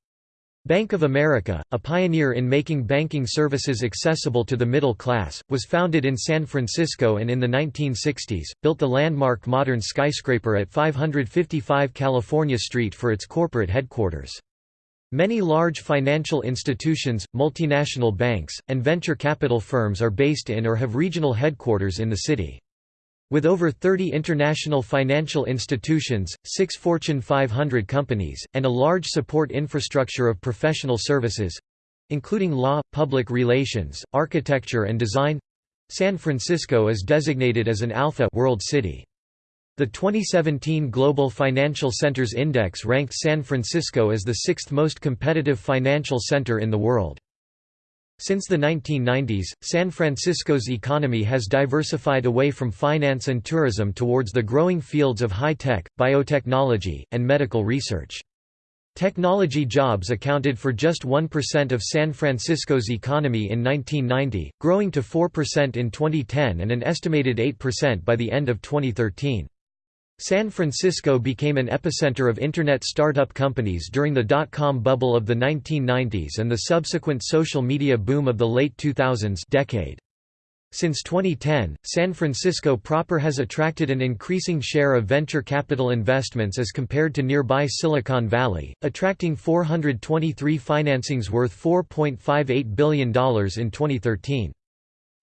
Bank of America, a pioneer in making banking services accessible to the middle class, was founded in San Francisco and in the 1960s, built the landmark modern skyscraper at 555 California Street for its corporate headquarters. Many large financial institutions, multinational banks, and venture capital firms are based in or have regional headquarters in the city. With over 30 international financial institutions, six Fortune 500 companies, and a large support infrastructure of professional services—including law, public relations, architecture and design—San Francisco is designated as an Alpha World City. The 2017 Global Financial Centers Index ranked San Francisco as the sixth most competitive financial center in the world. Since the 1990s, San Francisco's economy has diversified away from finance and tourism towards the growing fields of high-tech, biotechnology, and medical research. Technology jobs accounted for just 1% of San Francisco's economy in 1990, growing to 4% in 2010 and an estimated 8% by the end of 2013. San Francisco became an epicenter of Internet startup companies during the dot-com bubble of the 1990s and the subsequent social media boom of the late 2000s decade. Since 2010, San Francisco proper has attracted an increasing share of venture capital investments as compared to nearby Silicon Valley, attracting 423 financings worth $4.58 billion in 2013.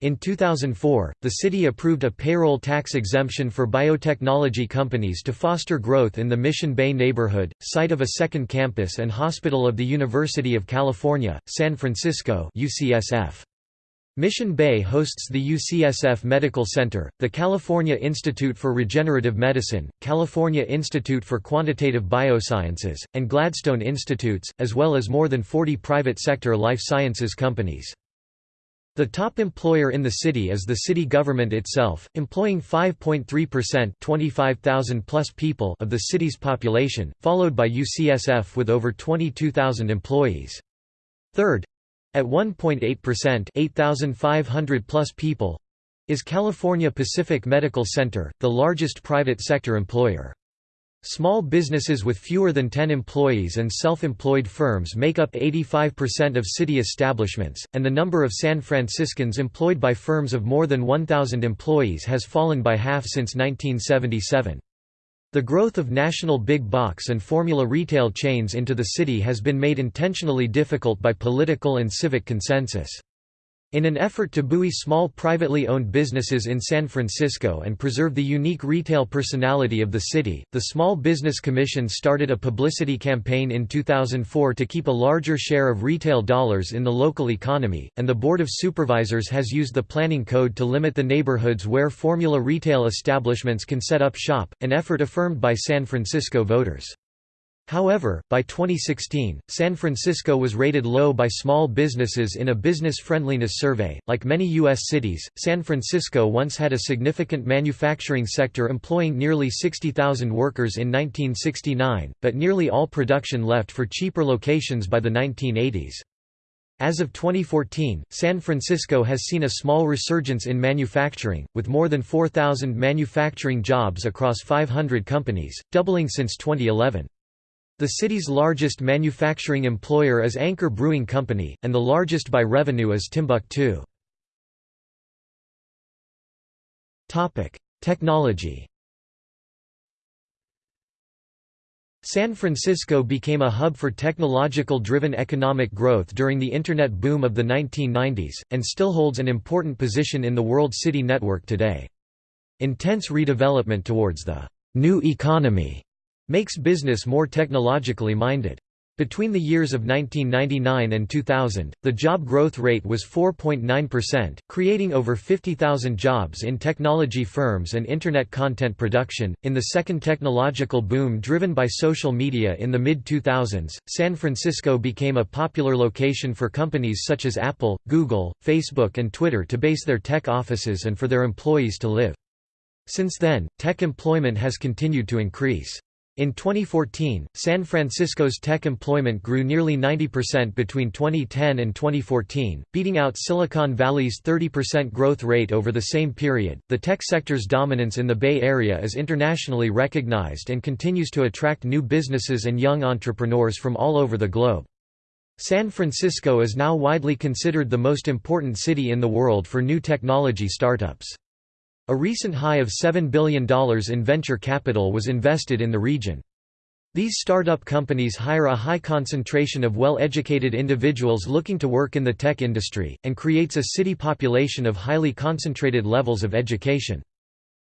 In 2004, the city approved a payroll tax exemption for biotechnology companies to foster growth in the Mission Bay neighborhood, site of a second campus and hospital of the University of California, San Francisco UCSF. Mission Bay hosts the UCSF Medical Center, the California Institute for Regenerative Medicine, California Institute for Quantitative Biosciences, and Gladstone Institutes, as well as more than 40 private sector life sciences companies. The top employer in the city is the city government itself, employing 5.3% 25,000 plus people of the city's population, followed by UCSF with over 22,000 employees. Third, at 1.8% 8,500 plus people, is California Pacific Medical Center, the largest private sector employer. Small businesses with fewer than 10 employees and self-employed firms make up 85% of city establishments, and the number of San Franciscans employed by firms of more than 1,000 employees has fallen by half since 1977. The growth of national big box and formula retail chains into the city has been made intentionally difficult by political and civic consensus. In an effort to buoy small privately owned businesses in San Francisco and preserve the unique retail personality of the city, the Small Business Commission started a publicity campaign in 2004 to keep a larger share of retail dollars in the local economy, and the Board of Supervisors has used the Planning Code to limit the neighborhoods where formula retail establishments can set up shop, an effort affirmed by San Francisco voters. However, by 2016, San Francisco was rated low by small businesses in a business friendliness survey. Like many U.S. cities, San Francisco once had a significant manufacturing sector employing nearly 60,000 workers in 1969, but nearly all production left for cheaper locations by the 1980s. As of 2014, San Francisco has seen a small resurgence in manufacturing, with more than 4,000 manufacturing jobs across 500 companies, doubling since 2011. The city's largest manufacturing employer is Anchor Brewing Company, and the largest by revenue is Timbuk2. Technology San Francisco became a hub for technological-driven economic growth during the Internet boom of the 1990s, and still holds an important position in the World City Network today. Intense redevelopment towards the «new economy» makes business more technologically minded. Between the years of 1999 and 2000, the job growth rate was 4.9%, creating over 50,000 jobs in technology firms and Internet content production. In the second technological boom driven by social media in the mid 2000s, San Francisco became a popular location for companies such as Apple, Google, Facebook, and Twitter to base their tech offices and for their employees to live. Since then, tech employment has continued to increase. In 2014, San Francisco's tech employment grew nearly 90% between 2010 and 2014, beating out Silicon Valley's 30% growth rate over the same period. The tech sector's dominance in the Bay Area is internationally recognized and continues to attract new businesses and young entrepreneurs from all over the globe. San Francisco is now widely considered the most important city in the world for new technology startups. A recent high of $7 billion in venture capital was invested in the region. These startup companies hire a high concentration of well-educated individuals looking to work in the tech industry, and creates a city population of highly concentrated levels of education.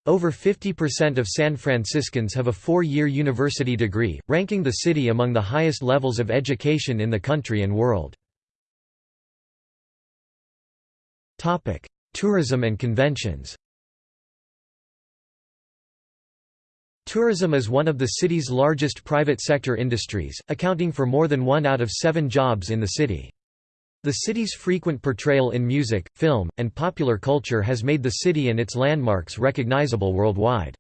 Over 50% of San Franciscans have a four-year university degree, ranking the city among the highest levels of education in the country and world. Tourism and conventions Tourism is one of the city's largest private sector industries, accounting for more than one out of seven jobs in the city. The city's frequent portrayal in music, film, and popular culture has made the city and its landmarks recognizable worldwide.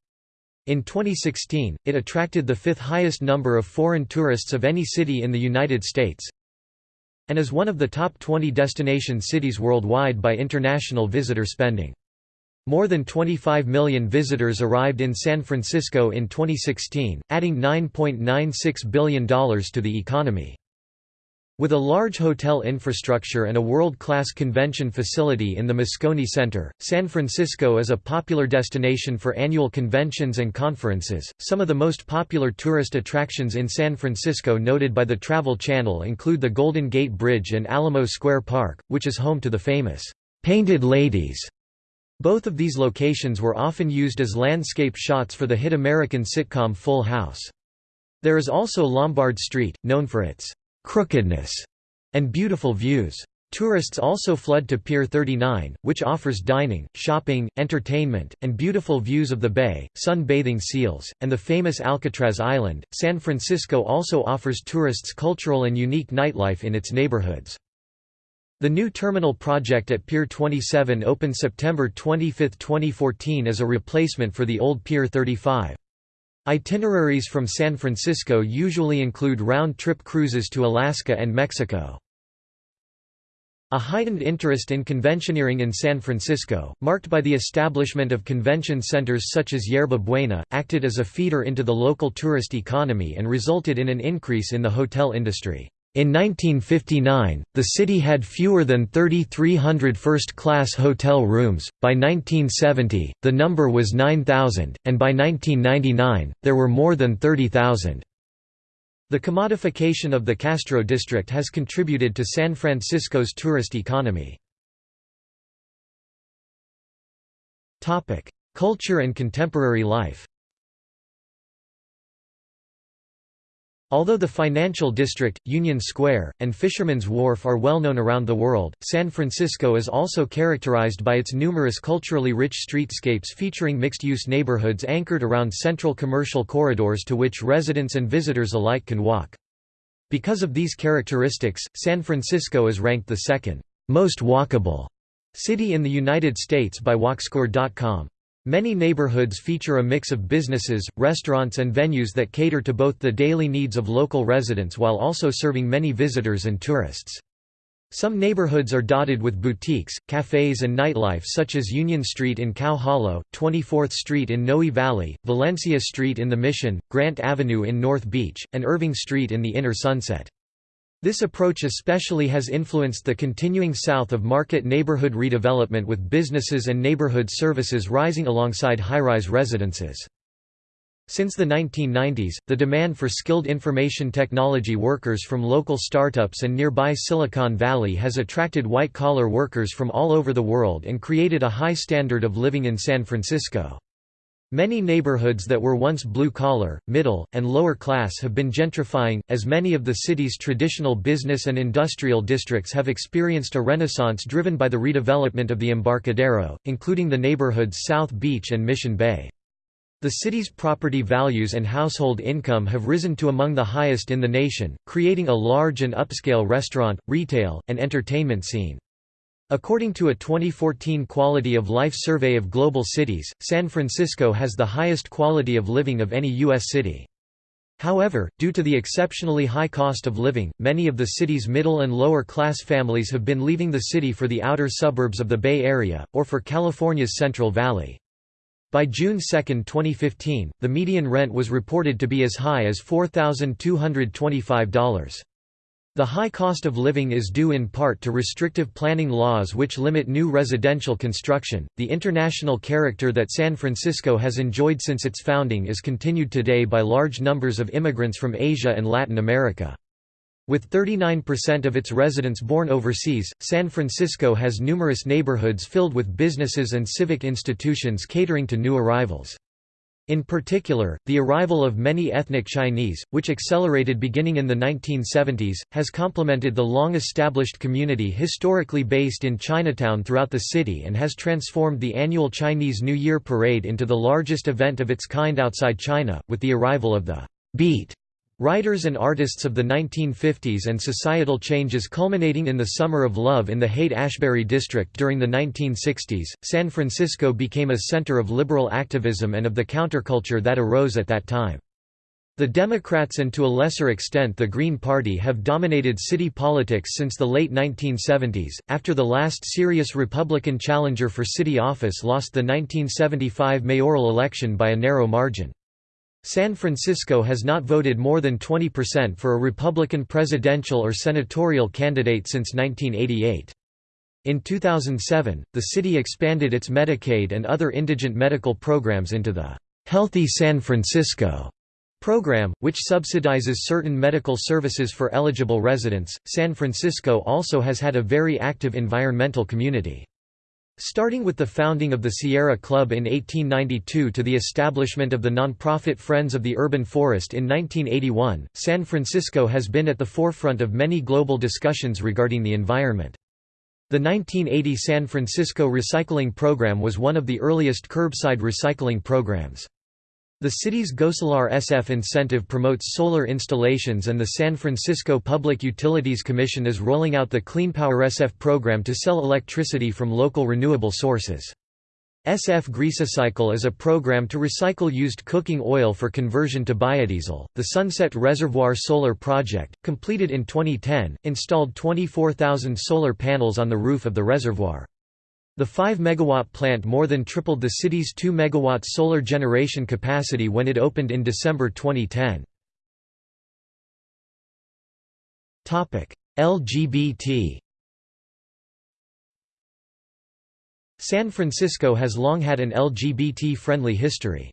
In 2016, it attracted the fifth highest number of foreign tourists of any city in the United States and is one of the top 20 destination cities worldwide by international visitor spending. More than 25 million visitors arrived in San Francisco in 2016, adding $9.96 billion to the economy. With a large hotel infrastructure and a world-class convention facility in the Moscone Center, San Francisco is a popular destination for annual conventions and conferences. Some of the most popular tourist attractions in San Francisco noted by the Travel Channel include the Golden Gate Bridge and Alamo Square Park, which is home to the famous Painted Ladies both of these locations were often used as landscape shots for the hit American sitcom Full House. There is also Lombard Street, known for its crookedness and beautiful views. Tourists also flood to Pier 39, which offers dining, shopping, entertainment, and beautiful views of the bay, sun-bathing seals, and the famous Alcatraz Island. San Francisco also offers tourists cultural and unique nightlife in its neighborhoods. The new terminal project at Pier 27 opened September 25, 2014 as a replacement for the old Pier 35. Itineraries from San Francisco usually include round-trip cruises to Alaska and Mexico. A heightened interest in conventioneering in San Francisco, marked by the establishment of convention centers such as Yerba Buena, acted as a feeder into the local tourist economy and resulted in an increase in the hotel industry. In 1959, the city had fewer than 3,300 first-class hotel rooms, by 1970, the number was 9,000, and by 1999, there were more than 30,000. The commodification of the Castro district has contributed to San Francisco's tourist economy. Culture and contemporary life Although the financial district, Union Square, and Fisherman's Wharf are well known around the world, San Francisco is also characterized by its numerous culturally rich streetscapes featuring mixed-use neighborhoods anchored around central commercial corridors to which residents and visitors alike can walk. Because of these characteristics, San Francisco is ranked the second most walkable city in the United States by Walkscore.com. Many neighborhoods feature a mix of businesses, restaurants and venues that cater to both the daily needs of local residents while also serving many visitors and tourists. Some neighborhoods are dotted with boutiques, cafes and nightlife such as Union Street in Cow Hollow, 24th Street in Noe Valley, Valencia Street in the Mission, Grant Avenue in North Beach, and Irving Street in the Inner Sunset. This approach especially has influenced the continuing south of market neighborhood redevelopment with businesses and neighborhood services rising alongside high-rise residences. Since the 1990s, the demand for skilled information technology workers from local startups and nearby Silicon Valley has attracted white-collar workers from all over the world and created a high standard of living in San Francisco. Many neighborhoods that were once blue-collar, middle, and lower class have been gentrifying, as many of the city's traditional business and industrial districts have experienced a renaissance driven by the redevelopment of the Embarcadero, including the neighborhoods South Beach and Mission Bay. The city's property values and household income have risen to among the highest in the nation, creating a large and upscale restaurant, retail, and entertainment scene. According to a 2014 Quality of Life survey of global cities, San Francisco has the highest quality of living of any U.S. city. However, due to the exceptionally high cost of living, many of the city's middle and lower class families have been leaving the city for the outer suburbs of the Bay Area, or for California's Central Valley. By June 2, 2015, the median rent was reported to be as high as $4,225. The high cost of living is due in part to restrictive planning laws which limit new residential construction. The international character that San Francisco has enjoyed since its founding is continued today by large numbers of immigrants from Asia and Latin America. With 39% of its residents born overseas, San Francisco has numerous neighborhoods filled with businesses and civic institutions catering to new arrivals. In particular, the arrival of many ethnic Chinese, which accelerated beginning in the 1970s, has complemented the long-established community historically based in Chinatown throughout the city and has transformed the annual Chinese New Year parade into the largest event of its kind outside China, with the arrival of the beat Writers and artists of the 1950s and societal changes culminating in the Summer of Love in the Haight-Ashbury district during the 1960s, San Francisco became a center of liberal activism and of the counterculture that arose at that time. The Democrats and to a lesser extent the Green Party have dominated city politics since the late 1970s, after the last serious Republican challenger for city office lost the 1975 mayoral election by a narrow margin. San Francisco has not voted more than 20% for a Republican presidential or senatorial candidate since 1988. In 2007, the city expanded its Medicaid and other indigent medical programs into the Healthy San Francisco program, which subsidizes certain medical services for eligible residents. San Francisco also has had a very active environmental community. Starting with the founding of the Sierra Club in 1892 to the establishment of the nonprofit Friends of the Urban Forest in 1981, San Francisco has been at the forefront of many global discussions regarding the environment. The 1980 San Francisco Recycling Program was one of the earliest curbside recycling programs. The city's GoSolar SF incentive promotes solar installations and the San Francisco Public Utilities Commission is rolling out the Clean Power SF program to sell electricity from local renewable sources. SF Greasecycle is a program to recycle used cooking oil for conversion to biodiesel. The Sunset Reservoir Solar Project, completed in 2010, installed 24,000 solar panels on the roof of the reservoir. The 5 megawatt plant more than tripled the city's 2 megawatt solar generation capacity when it opened in December 2010. LGBT San Francisco has long had an LGBT-friendly history.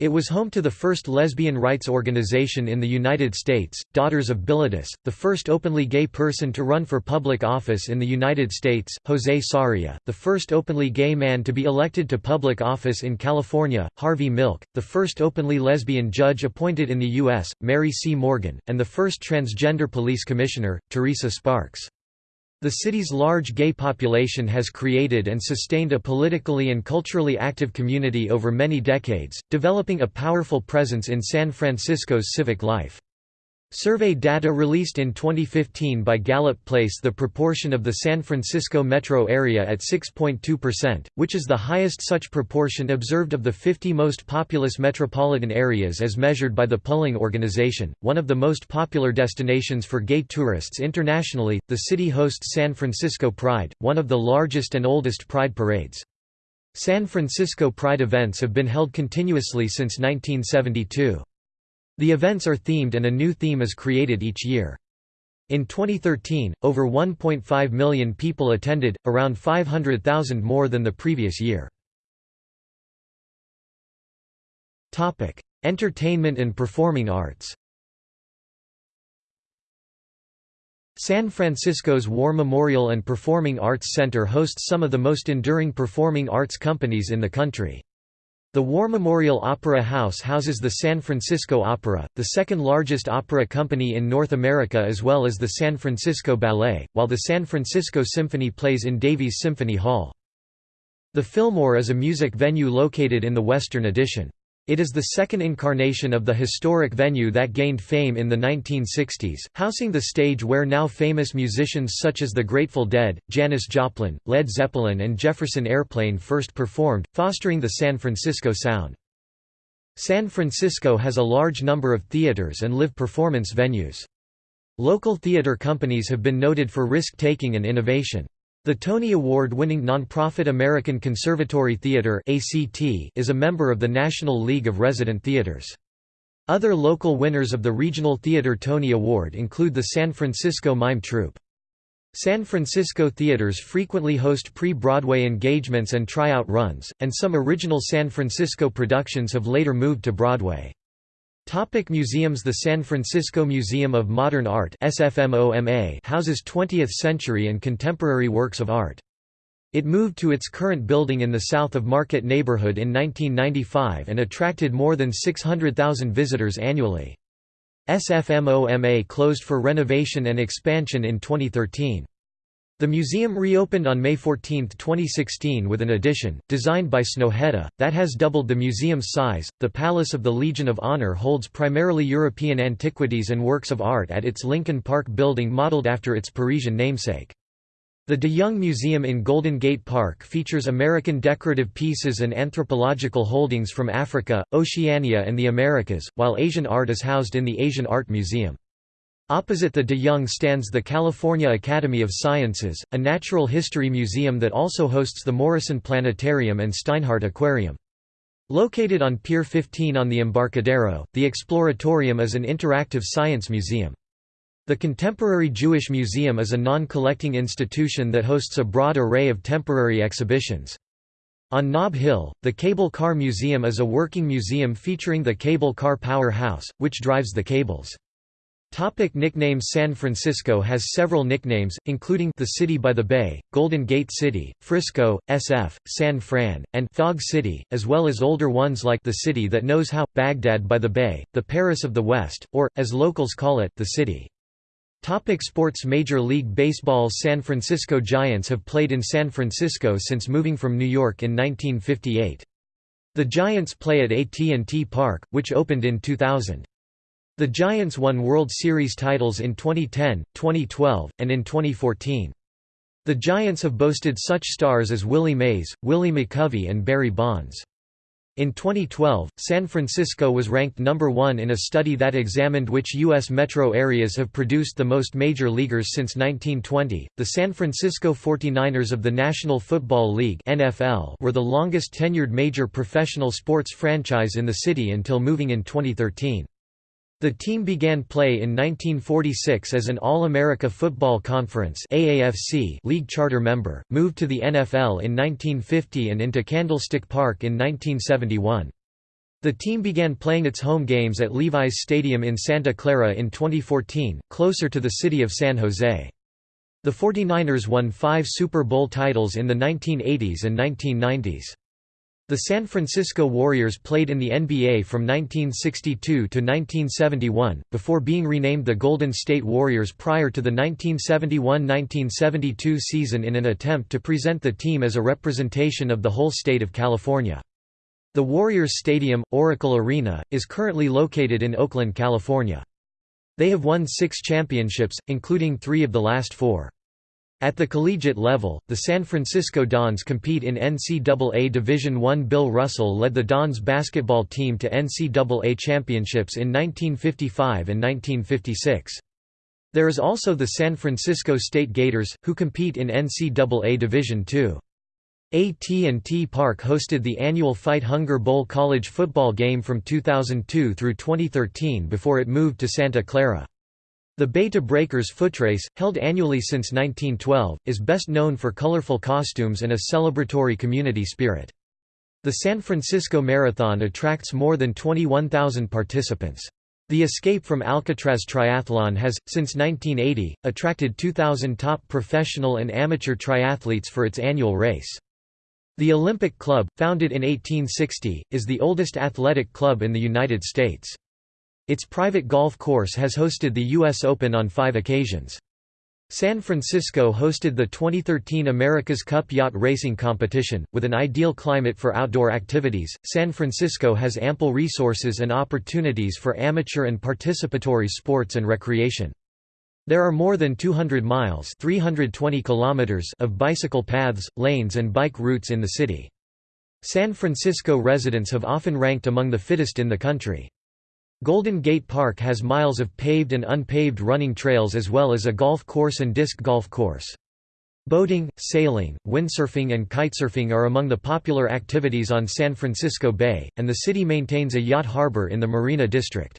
It was home to the first lesbian rights organization in the United States, Daughters of Bilitis, the first openly gay person to run for public office in the United States, Jose Sarria, the first openly gay man to be elected to public office in California, Harvey Milk, the first openly lesbian judge appointed in the U.S., Mary C. Morgan, and the first transgender police commissioner, Teresa Sparks. The city's large gay population has created and sustained a politically and culturally active community over many decades, developing a powerful presence in San Francisco's civic life. Survey data released in 2015 by Gallup place the proportion of the San Francisco metro area at 6.2%, which is the highest such proportion observed of the 50 most populous metropolitan areas as measured by the polling organization. One of the most popular destinations for gay tourists internationally, the city hosts San Francisco Pride, one of the largest and oldest pride parades. San Francisco Pride events have been held continuously since 1972. The events are themed and a new theme is created each year. In 2013, over 1.5 million people attended, around 500,000 more than the previous year. Entertainment and performing arts San Francisco's War Memorial and Performing Arts Center hosts some of the most enduring performing arts companies in the country. The War Memorial Opera House houses the San Francisco Opera, the second largest opera company in North America as well as the San Francisco Ballet, while the San Francisco Symphony plays in Davies Symphony Hall. The Fillmore is a music venue located in the Western Addition. It is the second incarnation of the historic venue that gained fame in the 1960s, housing the stage where now famous musicians such as the Grateful Dead, Janis Joplin, Led Zeppelin and Jefferson Airplane first performed, fostering the San Francisco sound. San Francisco has a large number of theaters and live performance venues. Local theater companies have been noted for risk-taking and innovation. The Tony Award-winning nonprofit American Conservatory Theater is a member of the National League of Resident Theaters. Other local winners of the Regional Theater Tony Award include the San Francisco Mime Troupe. San Francisco theaters frequently host pre-Broadway engagements and tryout runs, and some original San Francisco productions have later moved to Broadway. Topic museums The San Francisco Museum of Modern Art SFMOMA houses 20th-century and contemporary works of art. It moved to its current building in the south of Market neighborhood in 1995 and attracted more than 600,000 visitors annually. SFMOMA closed for renovation and expansion in 2013. The museum reopened on May 14, 2016 with an addition, designed by Snøhetta, that has doubled the museum's size. The Palace of the Legion of Honor holds primarily European antiquities and works of art at its Lincoln Park building modeled after its Parisian namesake. The De Young Museum in Golden Gate Park features American decorative pieces and anthropological holdings from Africa, Oceania and the Americas, while Asian art is housed in the Asian Art Museum. Opposite the De Young stands the California Academy of Sciences, a natural history museum that also hosts the Morrison Planetarium and Steinhardt Aquarium. Located on Pier 15 on the Embarcadero, the Exploratorium is an interactive science museum. The Contemporary Jewish Museum is a non-collecting institution that hosts a broad array of temporary exhibitions. On Nob Hill, the Cable Car Museum is a working museum featuring the cable car power house, which drives the cables. Topic nicknames San Francisco has several nicknames, including the City by the Bay, Golden Gate City, Frisco, SF, San Fran, and Fog City, as well as older ones like the City That Knows How, Baghdad by the Bay, the Paris of the West, or, as locals call it, the City. Topic sports Major League Baseball's San Francisco Giants have played in San Francisco since moving from New York in 1958. The Giants play at AT&T Park, which opened in 2000. The Giants won World Series titles in 2010, 2012, and in 2014. The Giants have boasted such stars as Willie Mays, Willie McCovey and Barry Bonds. In 2012, San Francisco was ranked number one in a study that examined which U.S. metro areas have produced the most major leaguers since 1920. The San Francisco 49ers of the National Football League (NFL) were the longest tenured major professional sports franchise in the city until moving in 2013. The team began play in 1946 as an All-America Football Conference AAFC league charter member, moved to the NFL in 1950 and into Candlestick Park in 1971. The team began playing its home games at Levi's Stadium in Santa Clara in 2014, closer to the city of San Jose. The 49ers won five Super Bowl titles in the 1980s and 1990s. The San Francisco Warriors played in the NBA from 1962 to 1971, before being renamed the Golden State Warriors prior to the 1971–1972 season in an attempt to present the team as a representation of the whole state of California. The Warriors Stadium, Oracle Arena, is currently located in Oakland, California. They have won six championships, including three of the last four. At the collegiate level, the San Francisco Dons compete in NCAA Division I. Bill Russell led the Dons basketball team to NCAA championships in 1955 and 1956. There is also the San Francisco State Gators, who compete in NCAA Division II. AT&T Park hosted the annual Fight Hunger Bowl college football game from 2002 through 2013 before it moved to Santa Clara. The Bay to Breakers footrace, held annually since 1912, is best known for colorful costumes and a celebratory community spirit. The San Francisco Marathon attracts more than 21,000 participants. The Escape from Alcatraz Triathlon has, since 1980, attracted 2,000 top professional and amateur triathletes for its annual race. The Olympic Club, founded in 1860, is the oldest athletic club in the United States. Its private golf course has hosted the U.S. Open on five occasions. San Francisco hosted the 2013 America's Cup Yacht Racing Competition. With an ideal climate for outdoor activities, San Francisco has ample resources and opportunities for amateur and participatory sports and recreation. There are more than 200 miles 320 kilometers of bicycle paths, lanes and bike routes in the city. San Francisco residents have often ranked among the fittest in the country. Golden Gate Park has miles of paved and unpaved running trails as well as a golf course and disc golf course. Boating, sailing, windsurfing and kitesurfing are among the popular activities on San Francisco Bay, and the city maintains a yacht harbor in the Marina District.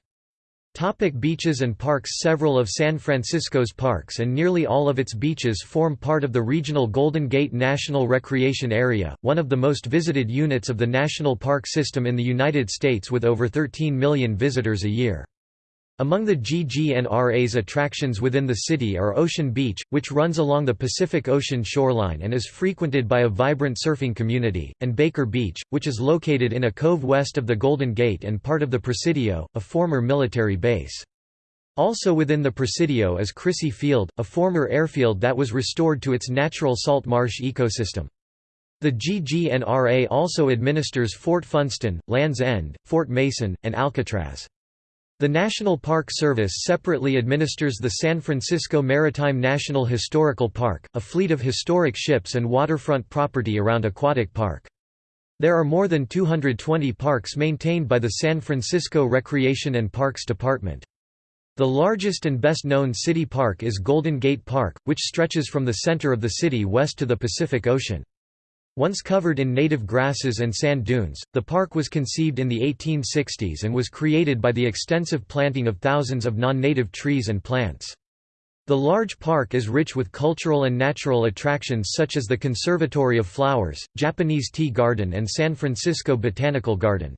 Topic beaches and parks Several of San Francisco's parks and nearly all of its beaches form part of the regional Golden Gate National Recreation Area, one of the most visited units of the national park system in the United States with over 13 million visitors a year. Among the GGNRA's attractions within the city are Ocean Beach, which runs along the Pacific Ocean shoreline and is frequented by a vibrant surfing community, and Baker Beach, which is located in a cove west of the Golden Gate and part of the Presidio, a former military base. Also within the Presidio is Crissy Field, a former airfield that was restored to its natural salt marsh ecosystem. The GGNRA also administers Fort Funston, Land's End, Fort Mason, and Alcatraz. The National Park Service separately administers the San Francisco Maritime National Historical Park, a fleet of historic ships and waterfront property around Aquatic Park. There are more than 220 parks maintained by the San Francisco Recreation and Parks Department. The largest and best-known city park is Golden Gate Park, which stretches from the center of the city west to the Pacific Ocean. Once covered in native grasses and sand dunes, the park was conceived in the 1860s and was created by the extensive planting of thousands of non-native trees and plants. The large park is rich with cultural and natural attractions such as the Conservatory of Flowers, Japanese Tea Garden and San Francisco Botanical Garden.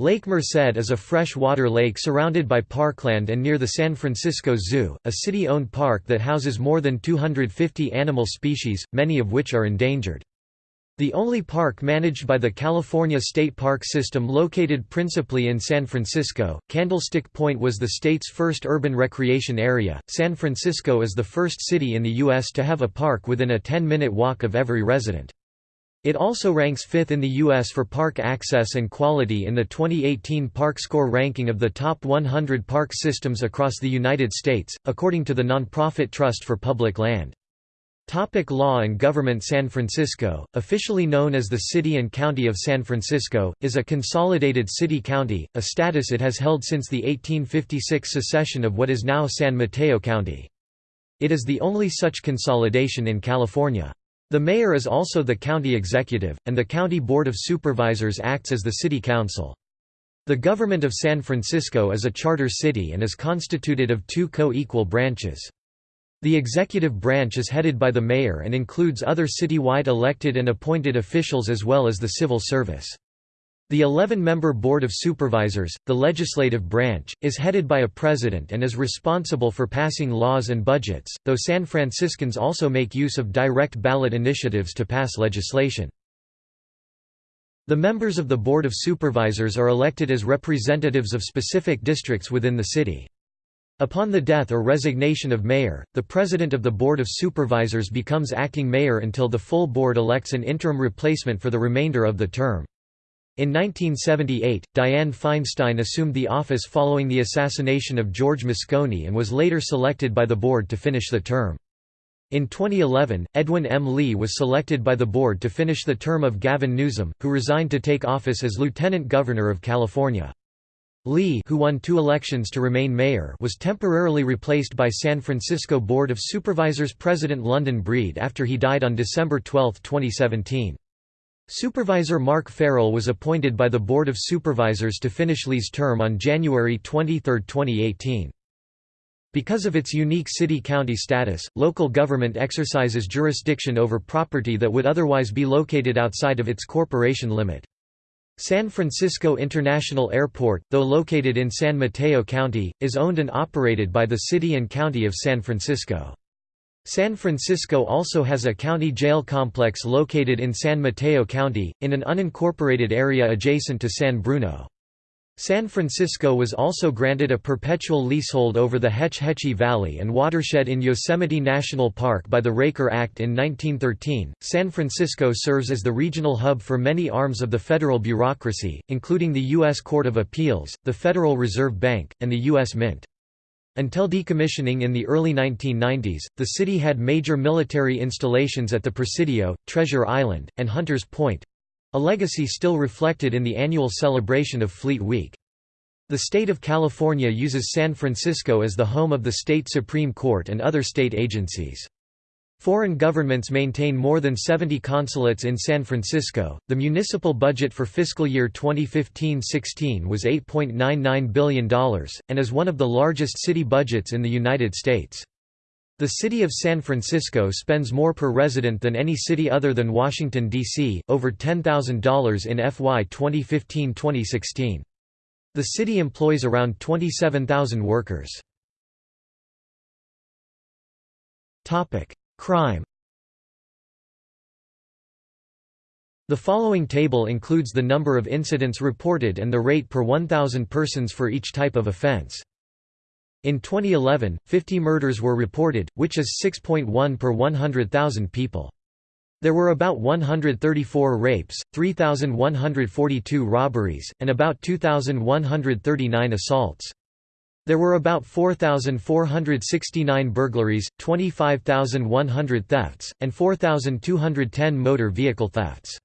Lake Merced is a freshwater lake surrounded by parkland and near the San Francisco Zoo, a city-owned park that houses more than 250 animal species, many of which are endangered. The only park managed by the California State Park System located principally in San Francisco, Candlestick Point was the state's first urban recreation area. San Francisco is the first city in the U.S. to have a park within a 10 minute walk of every resident. It also ranks fifth in the U.S. for park access and quality in the 2018 Park Score ranking of the top 100 park systems across the United States, according to the nonprofit Trust for Public Land. Topic law and government San Francisco, officially known as the City and County of San Francisco, is a consolidated city-county, a status it has held since the 1856 secession of what is now San Mateo County. It is the only such consolidation in California. The mayor is also the county executive, and the county board of supervisors acts as the city council. The government of San Francisco is a charter city and is constituted of two co-equal branches. The executive branch is headed by the mayor and includes other citywide elected and appointed officials as well as the civil service. The 11-member Board of Supervisors, the legislative branch, is headed by a president and is responsible for passing laws and budgets, though San Franciscans also make use of direct ballot initiatives to pass legislation. The members of the Board of Supervisors are elected as representatives of specific districts within the city. Upon the death or resignation of mayor, the president of the Board of Supervisors becomes acting mayor until the full board elects an interim replacement for the remainder of the term. In 1978, Dianne Feinstein assumed the office following the assassination of George Moscone and was later selected by the board to finish the term. In 2011, Edwin M. Lee was selected by the board to finish the term of Gavin Newsom, who resigned to take office as Lieutenant Governor of California. Lee who won two elections to remain mayor was temporarily replaced by San Francisco Board of Supervisors President London Breed after he died on December 12, 2017. Supervisor Mark Farrell was appointed by the Board of Supervisors to finish Lee's term on January 23, 2018. Because of its unique city-county status, local government exercises jurisdiction over property that would otherwise be located outside of its corporation limit. San Francisco International Airport, though located in San Mateo County, is owned and operated by the City and County of San Francisco. San Francisco also has a county jail complex located in San Mateo County, in an unincorporated area adjacent to San Bruno. San Francisco was also granted a perpetual leasehold over the Hetch Hetchy Valley and watershed in Yosemite National Park by the Raker Act in 1913. San Francisco serves as the regional hub for many arms of the federal bureaucracy, including the U.S. Court of Appeals, the Federal Reserve Bank, and the U.S. Mint. Until decommissioning in the early 1990s, the city had major military installations at the Presidio, Treasure Island, and Hunters Point, a legacy still reflected in the annual celebration of Fleet Week. The state of California uses San Francisco as the home of the state Supreme Court and other state agencies. Foreign governments maintain more than 70 consulates in San Francisco. The municipal budget for fiscal year 2015-16 was $8.99 billion, and is one of the largest city budgets in the United States. The city of San Francisco spends more per resident than any city other than Washington, D.C., over $10,000 in FY 2015-2016. The city employs around 27,000 workers. Crime The following table includes the number of incidents reported and the rate per 1,000 persons for each type of offense. In 2011, 50 murders were reported, which is 6.1 per 100,000 people. There were about 134 rapes, 3,142 robberies, and about 2,139 assaults. There were about 4,469 burglaries, 25,100 thefts, and 4,210 motor vehicle thefts.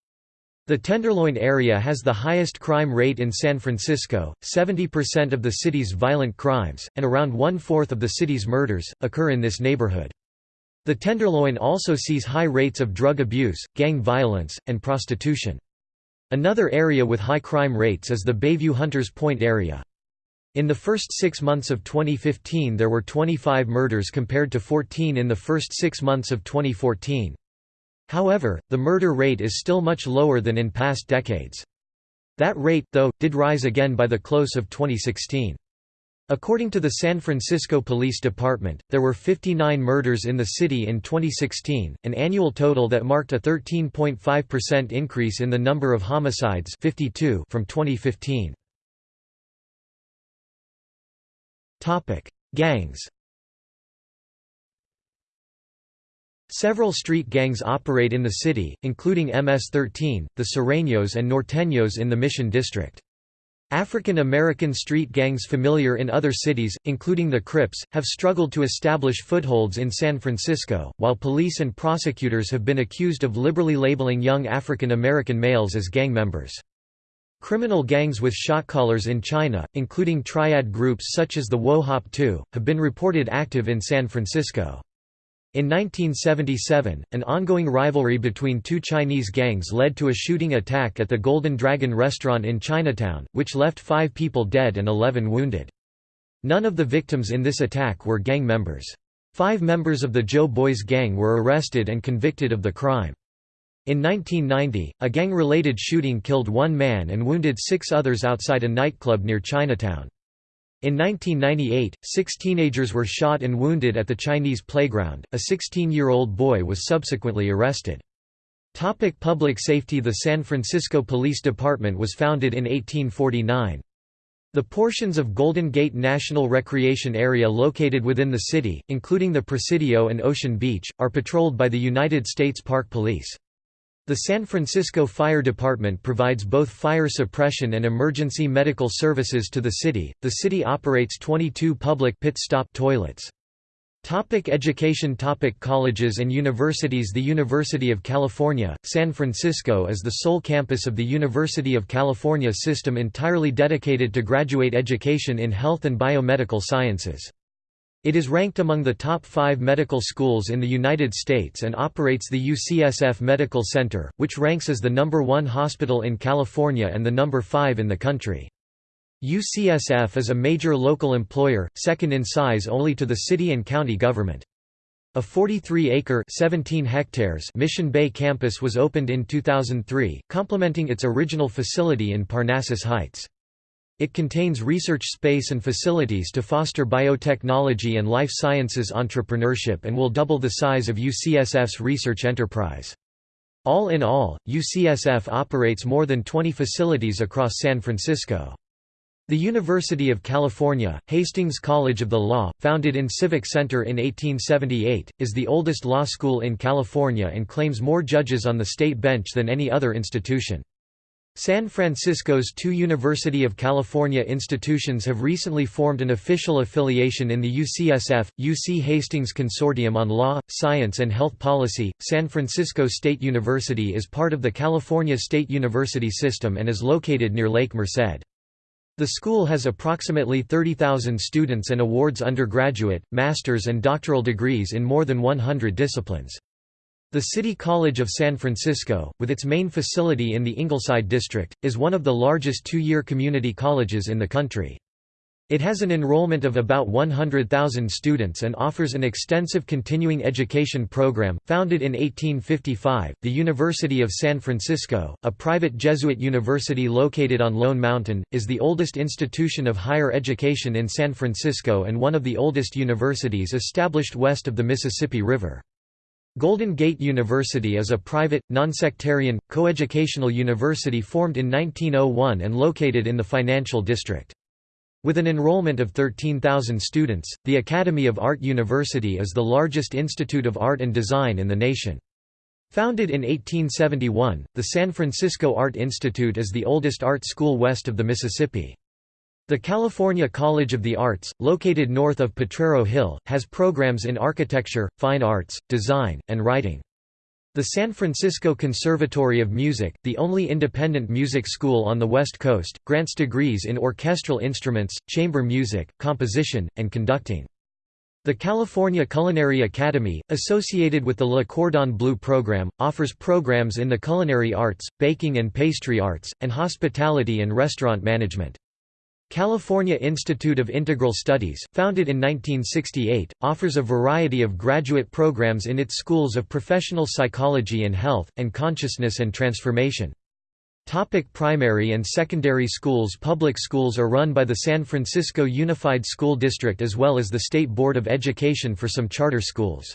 The Tenderloin area has the highest crime rate in San Francisco, 70% of the city's violent crimes, and around one-fourth of the city's murders, occur in this neighborhood. The Tenderloin also sees high rates of drug abuse, gang violence, and prostitution. Another area with high crime rates is the Bayview Hunters Point area. In the first six months of 2015 there were 25 murders compared to 14 in the first six months of 2014. However, the murder rate is still much lower than in past decades. That rate, though, did rise again by the close of 2016. According to the San Francisco Police Department, there were 59 murders in the city in 2016, an annual total that marked a 13.5% increase in the number of homicides 52 from 2015. Gangs Several street gangs operate in the city, including MS-13, the Sureños and Norteños in the Mission District. African American street gangs familiar in other cities, including the Crips, have struggled to establish footholds in San Francisco, while police and prosecutors have been accused of liberally labeling young African American males as gang members. Criminal gangs with shot callers in China, including triad groups such as the Wo Hop To, have been reported active in San Francisco. In 1977, an ongoing rivalry between two Chinese gangs led to a shooting attack at the Golden Dragon restaurant in Chinatown, which left five people dead and 11 wounded. None of the victims in this attack were gang members. Five members of the Joe Boys gang were arrested and convicted of the crime. In 1990, a gang-related shooting killed one man and wounded six others outside a nightclub near Chinatown. In 1998, six teenagers were shot and wounded at the Chinese playground. A 16 year old boy was subsequently arrested. Topic public safety The San Francisco Police Department was founded in 1849. The portions of Golden Gate National Recreation Area located within the city, including the Presidio and Ocean Beach, are patrolled by the United States Park Police. The San Francisco Fire Department provides both fire suppression and emergency medical services to the city. The city operates 22 public pit stop toilets. Topic education Topic Colleges and universities The University of California, San Francisco is the sole campus of the University of California system entirely dedicated to graduate education in health and biomedical sciences. It is ranked among the top five medical schools in the United States and operates the UCSF Medical Center, which ranks as the number one hospital in California and the number five in the country. UCSF is a major local employer, second in size only to the city and county government. A 43-acre (17 hectares) Mission Bay campus was opened in 2003, complementing its original facility in Parnassus Heights. It contains research space and facilities to foster biotechnology and life sciences entrepreneurship and will double the size of UCSF's research enterprise. All in all, UCSF operates more than 20 facilities across San Francisco. The University of California, Hastings College of the Law, founded in Civic Center in 1878, is the oldest law school in California and claims more judges on the state bench than any other institution. San Francisco's two University of California institutions have recently formed an official affiliation in the UCSF, UC Hastings Consortium on Law, Science and Health Policy. San Francisco State University is part of the California State University system and is located near Lake Merced. The school has approximately 30,000 students and awards undergraduate, master's and doctoral degrees in more than 100 disciplines. The City College of San Francisco, with its main facility in the Ingleside district, is one of the largest two-year community colleges in the country. It has an enrollment of about 100,000 students and offers an extensive continuing education program. Founded in 1855, the University of San Francisco, a private Jesuit university located on Lone Mountain, is the oldest institution of higher education in San Francisco and one of the oldest universities established west of the Mississippi River. Golden Gate University is a private, nonsectarian, coeducational university formed in 1901 and located in the Financial District. With an enrollment of 13,000 students, the Academy of Art University is the largest institute of art and design in the nation. Founded in 1871, the San Francisco Art Institute is the oldest art school west of the Mississippi. The California College of the Arts, located north of Potrero Hill, has programs in architecture, fine arts, design, and writing. The San Francisco Conservatory of Music, the only independent music school on the West Coast, grants degrees in orchestral instruments, chamber music, composition, and conducting. The California Culinary Academy, associated with the Le Cordon Bleu program, offers programs in the culinary arts, baking and pastry arts, and hospitality and restaurant management. California Institute of Integral Studies, founded in 1968, offers a variety of graduate programs in its schools of professional psychology and health, and consciousness and transformation. Topic primary and secondary schools Public schools are run by the San Francisco Unified School District as well as the State Board of Education for some charter schools.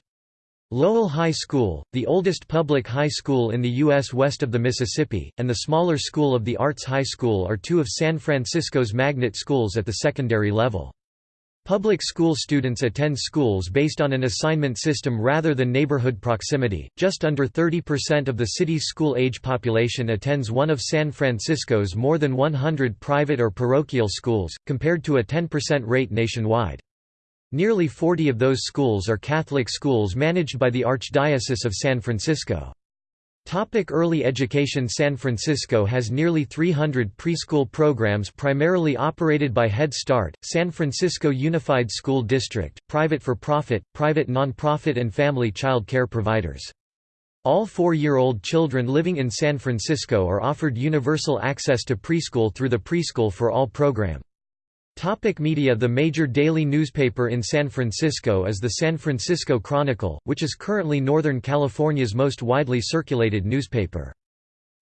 Lowell High School, the oldest public high school in the U.S. west of the Mississippi, and the smaller School of the Arts High School are two of San Francisco's magnet schools at the secondary level. Public school students attend schools based on an assignment system rather than neighborhood proximity. Just under 30% of the city's school age population attends one of San Francisco's more than 100 private or parochial schools, compared to a 10% rate nationwide. Nearly 40 of those schools are Catholic schools managed by the Archdiocese of San Francisco. Topic early education San Francisco has nearly 300 preschool programs primarily operated by Head Start, San Francisco Unified School District, private for-profit, private non-profit and family child care providers. All four-year-old children living in San Francisco are offered universal access to preschool through the Preschool for All program. Topic media The major daily newspaper in San Francisco is the San Francisco Chronicle, which is currently Northern California's most widely circulated newspaper.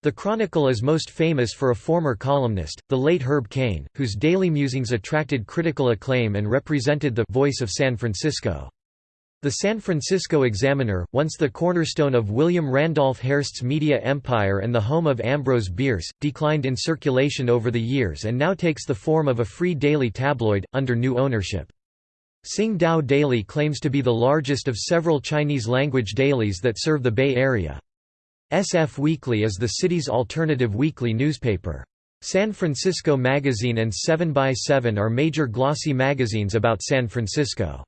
The Chronicle is most famous for a former columnist, the late Herb Caen, whose daily musings attracted critical acclaim and represented the «voice of San Francisco». The San Francisco Examiner, once the cornerstone of William Randolph Hearst's media empire and the home of Ambrose Bierce, declined in circulation over the years and now takes the form of a free daily tabloid, under new ownership. Sing Tao Daily claims to be the largest of several Chinese-language dailies that serve the Bay Area. SF Weekly is the city's alternative weekly newspaper. San Francisco Magazine and 7 by 7 are major glossy magazines about San Francisco.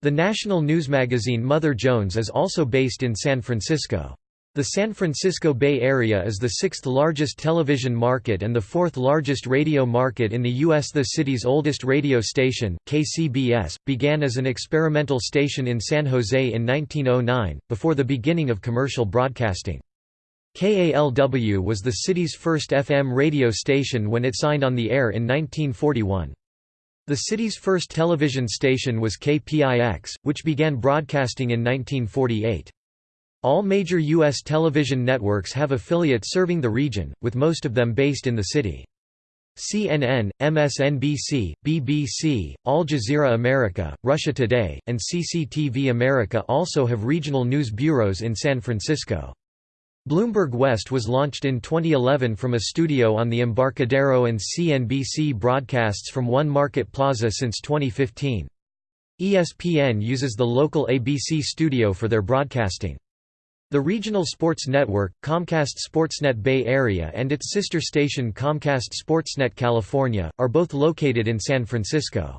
The national news magazine Mother Jones is also based in San Francisco. The San Francisco Bay Area is the sixth largest television market and the fourth largest radio market in the U.S. The city's oldest radio station, KCBS, began as an experimental station in San Jose in 1909, before the beginning of commercial broadcasting. KALW was the city's first FM radio station when it signed on the air in 1941. The city's first television station was KPIX, which began broadcasting in 1948. All major U.S. television networks have affiliates serving the region, with most of them based in the city. CNN, MSNBC, BBC, Al Jazeera America, Russia Today, and CCTV America also have regional news bureaus in San Francisco. Bloomberg West was launched in 2011 from a studio on the Embarcadero and CNBC broadcasts from One Market Plaza since 2015. ESPN uses the local ABC studio for their broadcasting. The regional sports network, Comcast Sportsnet Bay Area and its sister station Comcast Sportsnet California, are both located in San Francisco.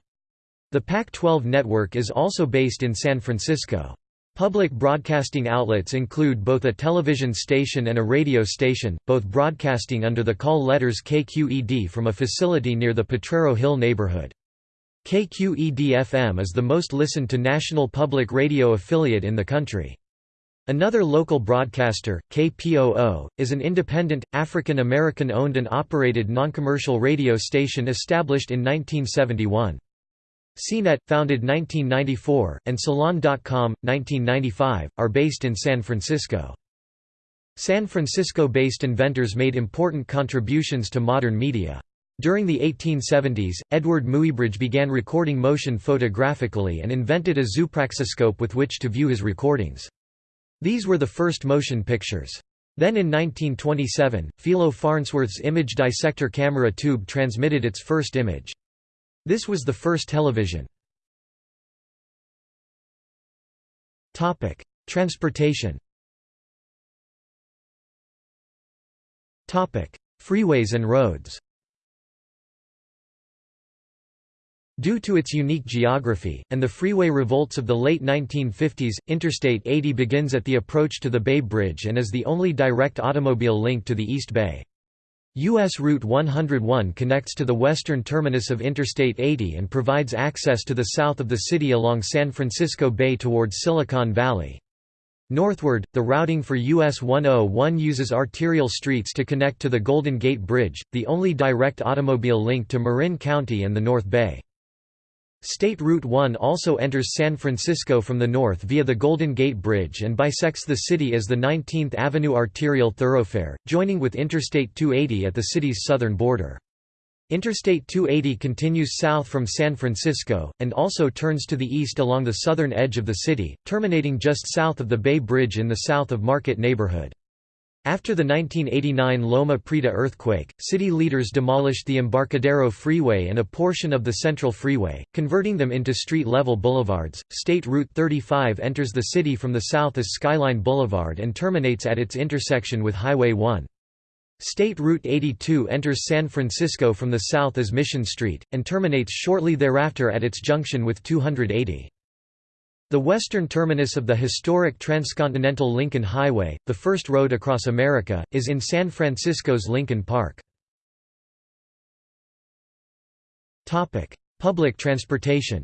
The Pac-12 network is also based in San Francisco. Public broadcasting outlets include both a television station and a radio station, both broadcasting under the call letters KQED from a facility near the Potrero Hill neighborhood. KQED-FM is the most listened to national public radio affiliate in the country. Another local broadcaster, KPOO, is an independent, African American owned and operated non-commercial radio station established in 1971. CNET, founded 1994, and Salon.com, 1995, are based in San Francisco. San Francisco-based inventors made important contributions to modern media. During the 1870s, Eadweard Muybridge began recording motion photographically and invented a zoopraxiscope with which to view his recordings. These were the first motion pictures. Then in 1927, Philo Farnsworth's image dissector camera tube transmitted its first image. This was the first television. Transportation Freeways and roads Due to its unique geography, and the freeway revolts of the late 1950s, Interstate 80 begins at the approach to the Bay Bridge and is the only direct automobile link to the East Bay. U.S. Route 101 connects to the western terminus of Interstate 80 and provides access to the south of the city along San Francisco Bay toward Silicon Valley. Northward, the routing for US 101 uses arterial streets to connect to the Golden Gate Bridge, the only direct automobile link to Marin County and the North Bay. State Route 1 also enters San Francisco from the north via the Golden Gate Bridge and bisects the city as the 19th Avenue arterial thoroughfare, joining with Interstate 280 at the city's southern border. Interstate 280 continues south from San Francisco, and also turns to the east along the southern edge of the city, terminating just south of the Bay Bridge in the south of Market neighborhood. After the 1989 Loma Prieta earthquake, city leaders demolished the Embarcadero Freeway and a portion of the Central Freeway, converting them into street-level boulevards. State Route 35 enters the city from the south as Skyline Boulevard and terminates at its intersection with Highway 1. State Route 82 enters San Francisco from the south as Mission Street, and terminates shortly thereafter at its junction with 280. The western terminus of the historic transcontinental Lincoln Highway, the first road across America, is in San Francisco's Lincoln Park. Public transportation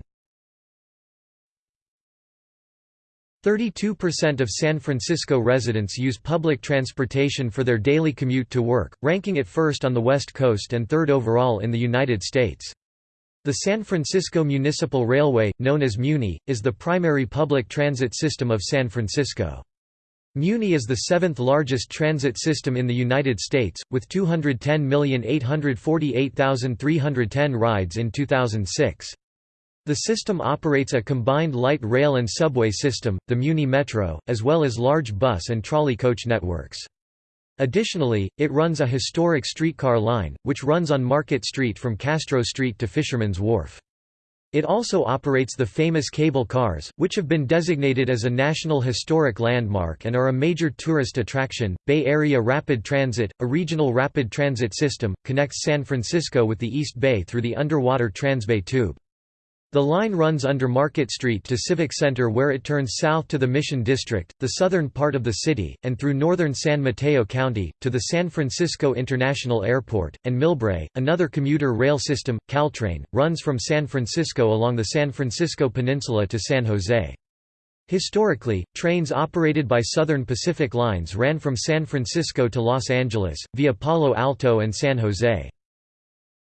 32% of San Francisco residents use public transportation for their daily commute to work, ranking it first on the West Coast and third overall in the United States. The San Francisco Municipal Railway, known as MUNI, is the primary public transit system of San Francisco. MUNI is the seventh largest transit system in the United States, with 210,848,310 rides in 2006. The system operates a combined light rail and subway system, the MUNI Metro, as well as large bus and trolley coach networks. Additionally, it runs a historic streetcar line, which runs on Market Street from Castro Street to Fisherman's Wharf. It also operates the famous cable cars, which have been designated as a National Historic Landmark and are a major tourist attraction. Bay Area Rapid Transit, a regional rapid transit system, connects San Francisco with the East Bay through the underwater Transbay Tube. The line runs under Market Street to Civic Center where it turns south to the Mission District, the southern part of the city, and through northern San Mateo County, to the San Francisco International Airport, and Millbrae. Another commuter rail system, Caltrain, runs from San Francisco along the San Francisco Peninsula to San Jose. Historically, trains operated by Southern Pacific Lines ran from San Francisco to Los Angeles, via Palo Alto and San Jose.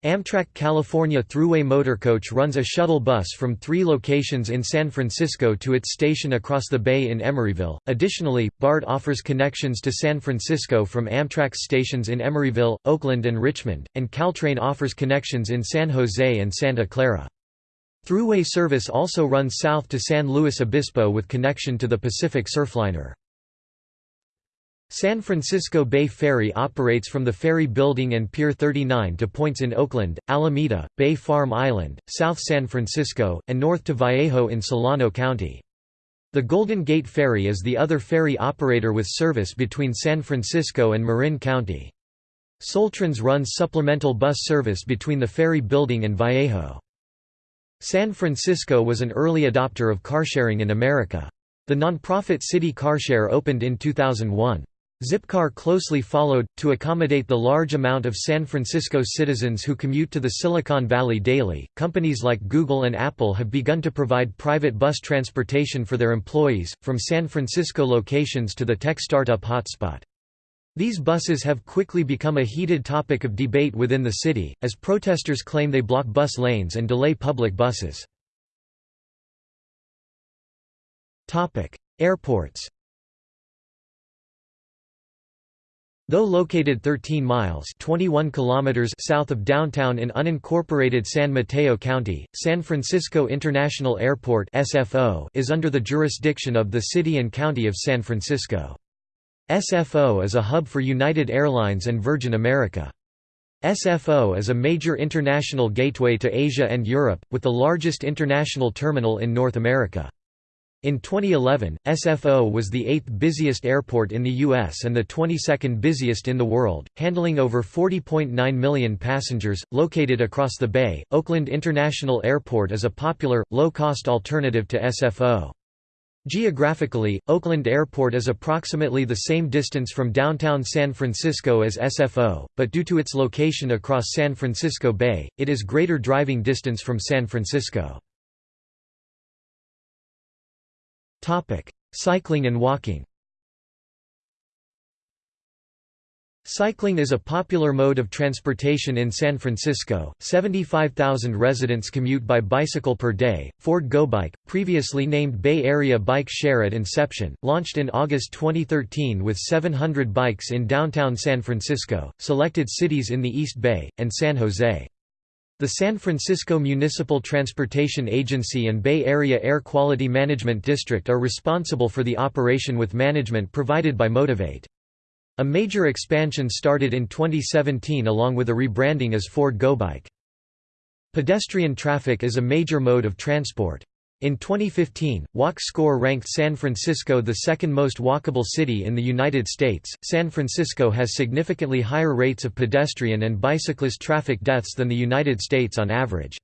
Amtrak California Thruway Motorcoach runs a shuttle bus from three locations in San Francisco to its station across the bay in Emeryville. Additionally, BART offers connections to San Francisco from Amtrak's stations in Emeryville, Oakland, and Richmond, and Caltrain offers connections in San Jose and Santa Clara. Thruway service also runs south to San Luis Obispo with connection to the Pacific Surfliner. San Francisco Bay Ferry operates from the ferry building and Pier 39 to points in Oakland, Alameda, Bay Farm Island, South San Francisco, and north to Vallejo in Solano County. The Golden Gate Ferry is the other ferry operator with service between San Francisco and Marin County. Soltrans runs supplemental bus service between the ferry building and Vallejo. San Francisco was an early adopter of carsharing in America. The nonprofit City Carshare opened in 2001. Zipcar closely followed, to accommodate the large amount of San Francisco citizens who commute to the Silicon Valley daily. Companies like Google and Apple have begun to provide private bus transportation for their employees, from San Francisco locations to the tech startup hotspot. These buses have quickly become a heated topic of debate within the city, as protesters claim they block bus lanes and delay public buses. Airports Though located 13 miles 21 kilometers south of downtown in unincorporated San Mateo County, San Francisco International Airport SFO is under the jurisdiction of the City and County of San Francisco. SFO is a hub for United Airlines and Virgin America. SFO is a major international gateway to Asia and Europe, with the largest international terminal in North America. In 2011, SFO was the eighth busiest airport in the U.S. and the 22nd busiest in the world, handling over 40.9 million passengers. Located across the bay, Oakland International Airport is a popular, low cost alternative to SFO. Geographically, Oakland Airport is approximately the same distance from downtown San Francisco as SFO, but due to its location across San Francisco Bay, it is greater driving distance from San Francisco. Cycling and walking Cycling is a popular mode of transportation in San Francisco. 75,000 residents commute by bicycle per day. Ford GoBike, previously named Bay Area Bike Share at inception, launched in August 2013 with 700 bikes in downtown San Francisco, selected cities in the East Bay, and San Jose. The San Francisco Municipal Transportation Agency and Bay Area Air Quality Management District are responsible for the operation with management provided by Motivate. A major expansion started in 2017 along with a rebranding as Ford GoBike. Pedestrian traffic is a major mode of transport. In 2015, Walk Score ranked San Francisco the second most walkable city in the United States. San Francisco has significantly higher rates of pedestrian and bicyclist traffic deaths than the United States on average.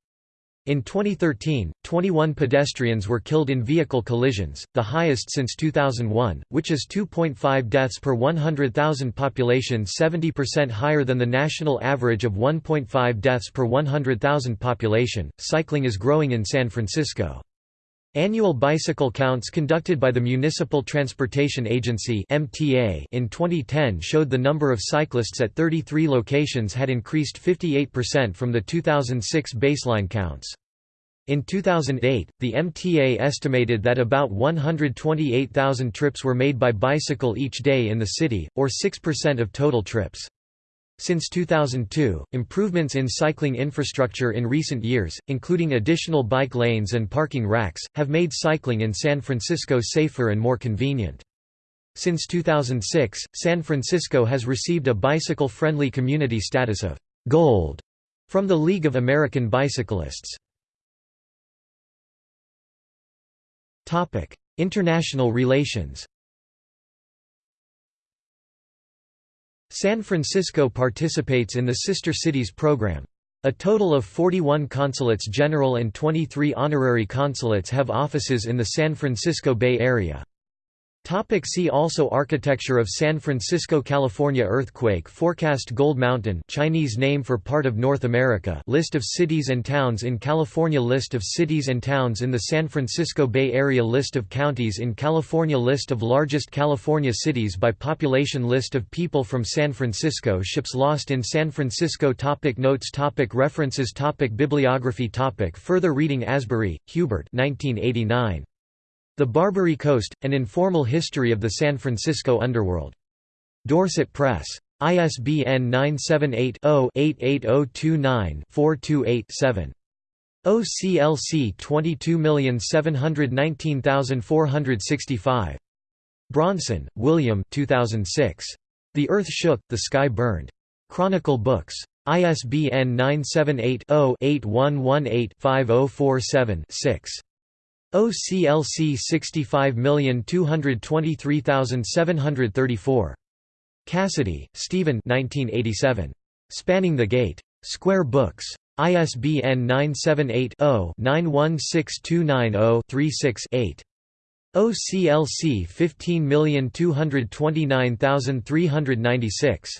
In 2013, 21 pedestrians were killed in vehicle collisions, the highest since 2001, which is 2.5 deaths per 100,000 population 70% higher than the national average of 1.5 deaths per 100,000 population. Cycling is growing in San Francisco. Annual bicycle counts conducted by the Municipal Transportation Agency (MTA) in 2010 showed the number of cyclists at 33 locations had increased 58% from the 2006 baseline counts. In 2008, the MTA estimated that about 128,000 trips were made by bicycle each day in the city, or 6% of total trips. Since 2002, improvements in cycling infrastructure in recent years, including additional bike lanes and parking racks, have made cycling in San Francisco safer and more convenient. Since 2006, San Francisco has received a bicycle-friendly community status of «Gold» from the League of American Bicyclists. International relations San Francisco participates in the Sister Cities program. A total of 41 consulates general and 23 honorary consulates have offices in the San Francisco Bay Area. Topic see also Architecture of San Francisco California Earthquake forecast Gold Mountain Chinese name for part of North America List of cities and towns in California List of cities and towns in the San Francisco Bay Area List of counties in California List of largest California cities by population List of people from San Francisco Ships lost in San Francisco topic Notes topic References topic Bibliography topic Further reading Asbury, Herbert 1989. The Barbary Coast, An Informal History of the San Francisco Underworld. Dorset Press. ISBN 978-0-88029-428-7. OCLC 22719465. Bronson, William 2006. The Earth Shook, the Sky Burned. Chronicle Books. ISBN 978 0 8118 5047 OCLC 65223734. Cassidy, Stephen 1987. Spanning the Gate. Square Books. ISBN 978-0-916290-36-8. OCLC 15229396.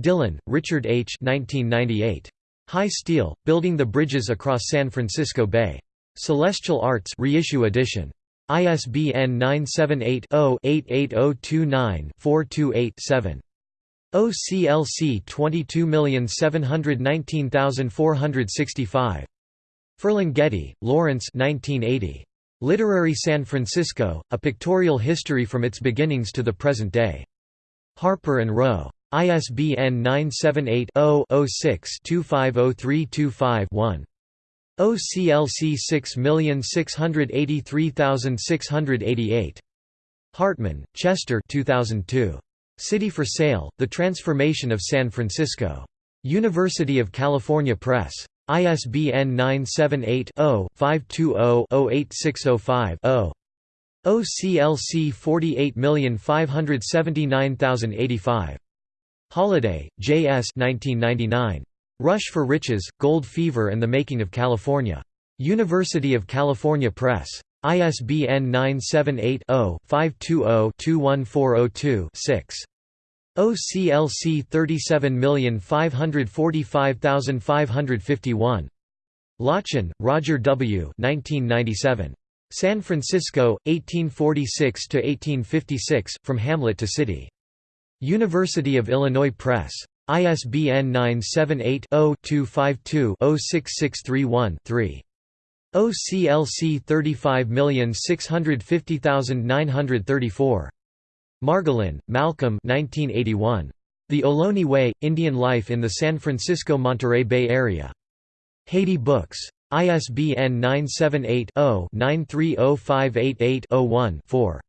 Dillon, Richard H. 1998. High Steel, Building the Bridges Across San Francisco Bay. Celestial Arts reissue edition. ISBN 978-0-88029-428-7. OCLC 22719465. Ferlinghetti, Lawrence 1980. Literary San Francisco, A Pictorial History from Its Beginnings to the Present Day. Harper & Row. ISBN 978 0 6 250325 one OCLC 6683688. Hartman, Chester 2002. City for Sale, The Transformation of San Francisco. University of California Press. ISBN 978-0-520-08605-0. OCLC 48579085. Holliday, J. S. 1999. Rush for Riches, Gold Fever and the Making of California. University of California Press. ISBN 978-0-520-21402-6. OCLC 37545551. Lotchin, Roger W. 1997. San Francisco, 1846–1856, From Hamlet to City. University of Illinois Press. ISBN 978-0-252-06631-3. OCLC 35650934. Margolin, Malcolm 1981. The Ohlone Way, Indian Life in the San Francisco-Monterey Bay Area. Heyday Books. ISBN 978 0 930588 one 4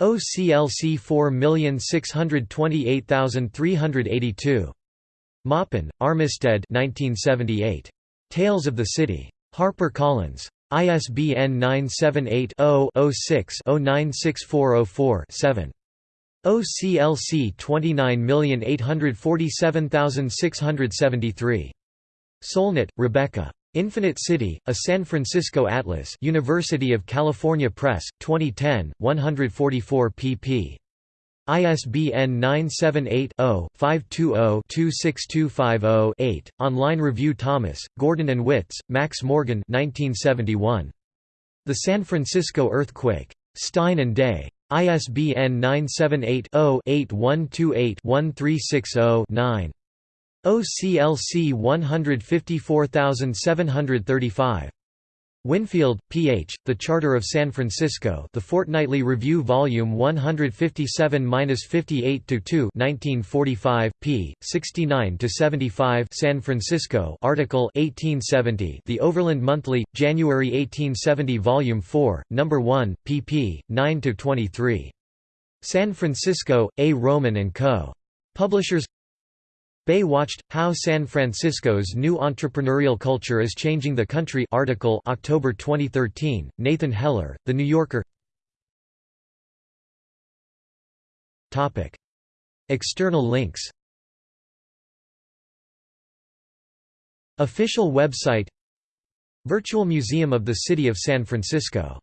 OCLC 4628382. Maupin, Armistead 1978. Tales of the City. Harper Collins. ISBN 978 0 6 96404 7 OCLC 29847673. Solnit, Rebecca. Infinite City, a San Francisco Atlas University of California Press, 2010, 144 pp. ISBN 978-0-520-26250-8. Online review Thomas, Gordon and Witts, Max Morgan 1971. The San Francisco Earthquake. Stein and Day. ISBN 978 0 8128 1360 9. OCLC 154735. Winfield, P.H., The Charter of San Francisco The Fortnightly Review Volume 157–58–2 1945, p. 69–75 San Francisco article 1870 The Overland Monthly, January 1870 Volume 4, No. 1, pp. 9–23. San Francisco, A. Roman & Co. Publishers Bay Watched, How San Francisco's New Entrepreneurial Culture is Changing the Country article October 2013, Nathan Heller, The New Yorker. Topic. External links. Official website. Virtual Museum of the City of San Francisco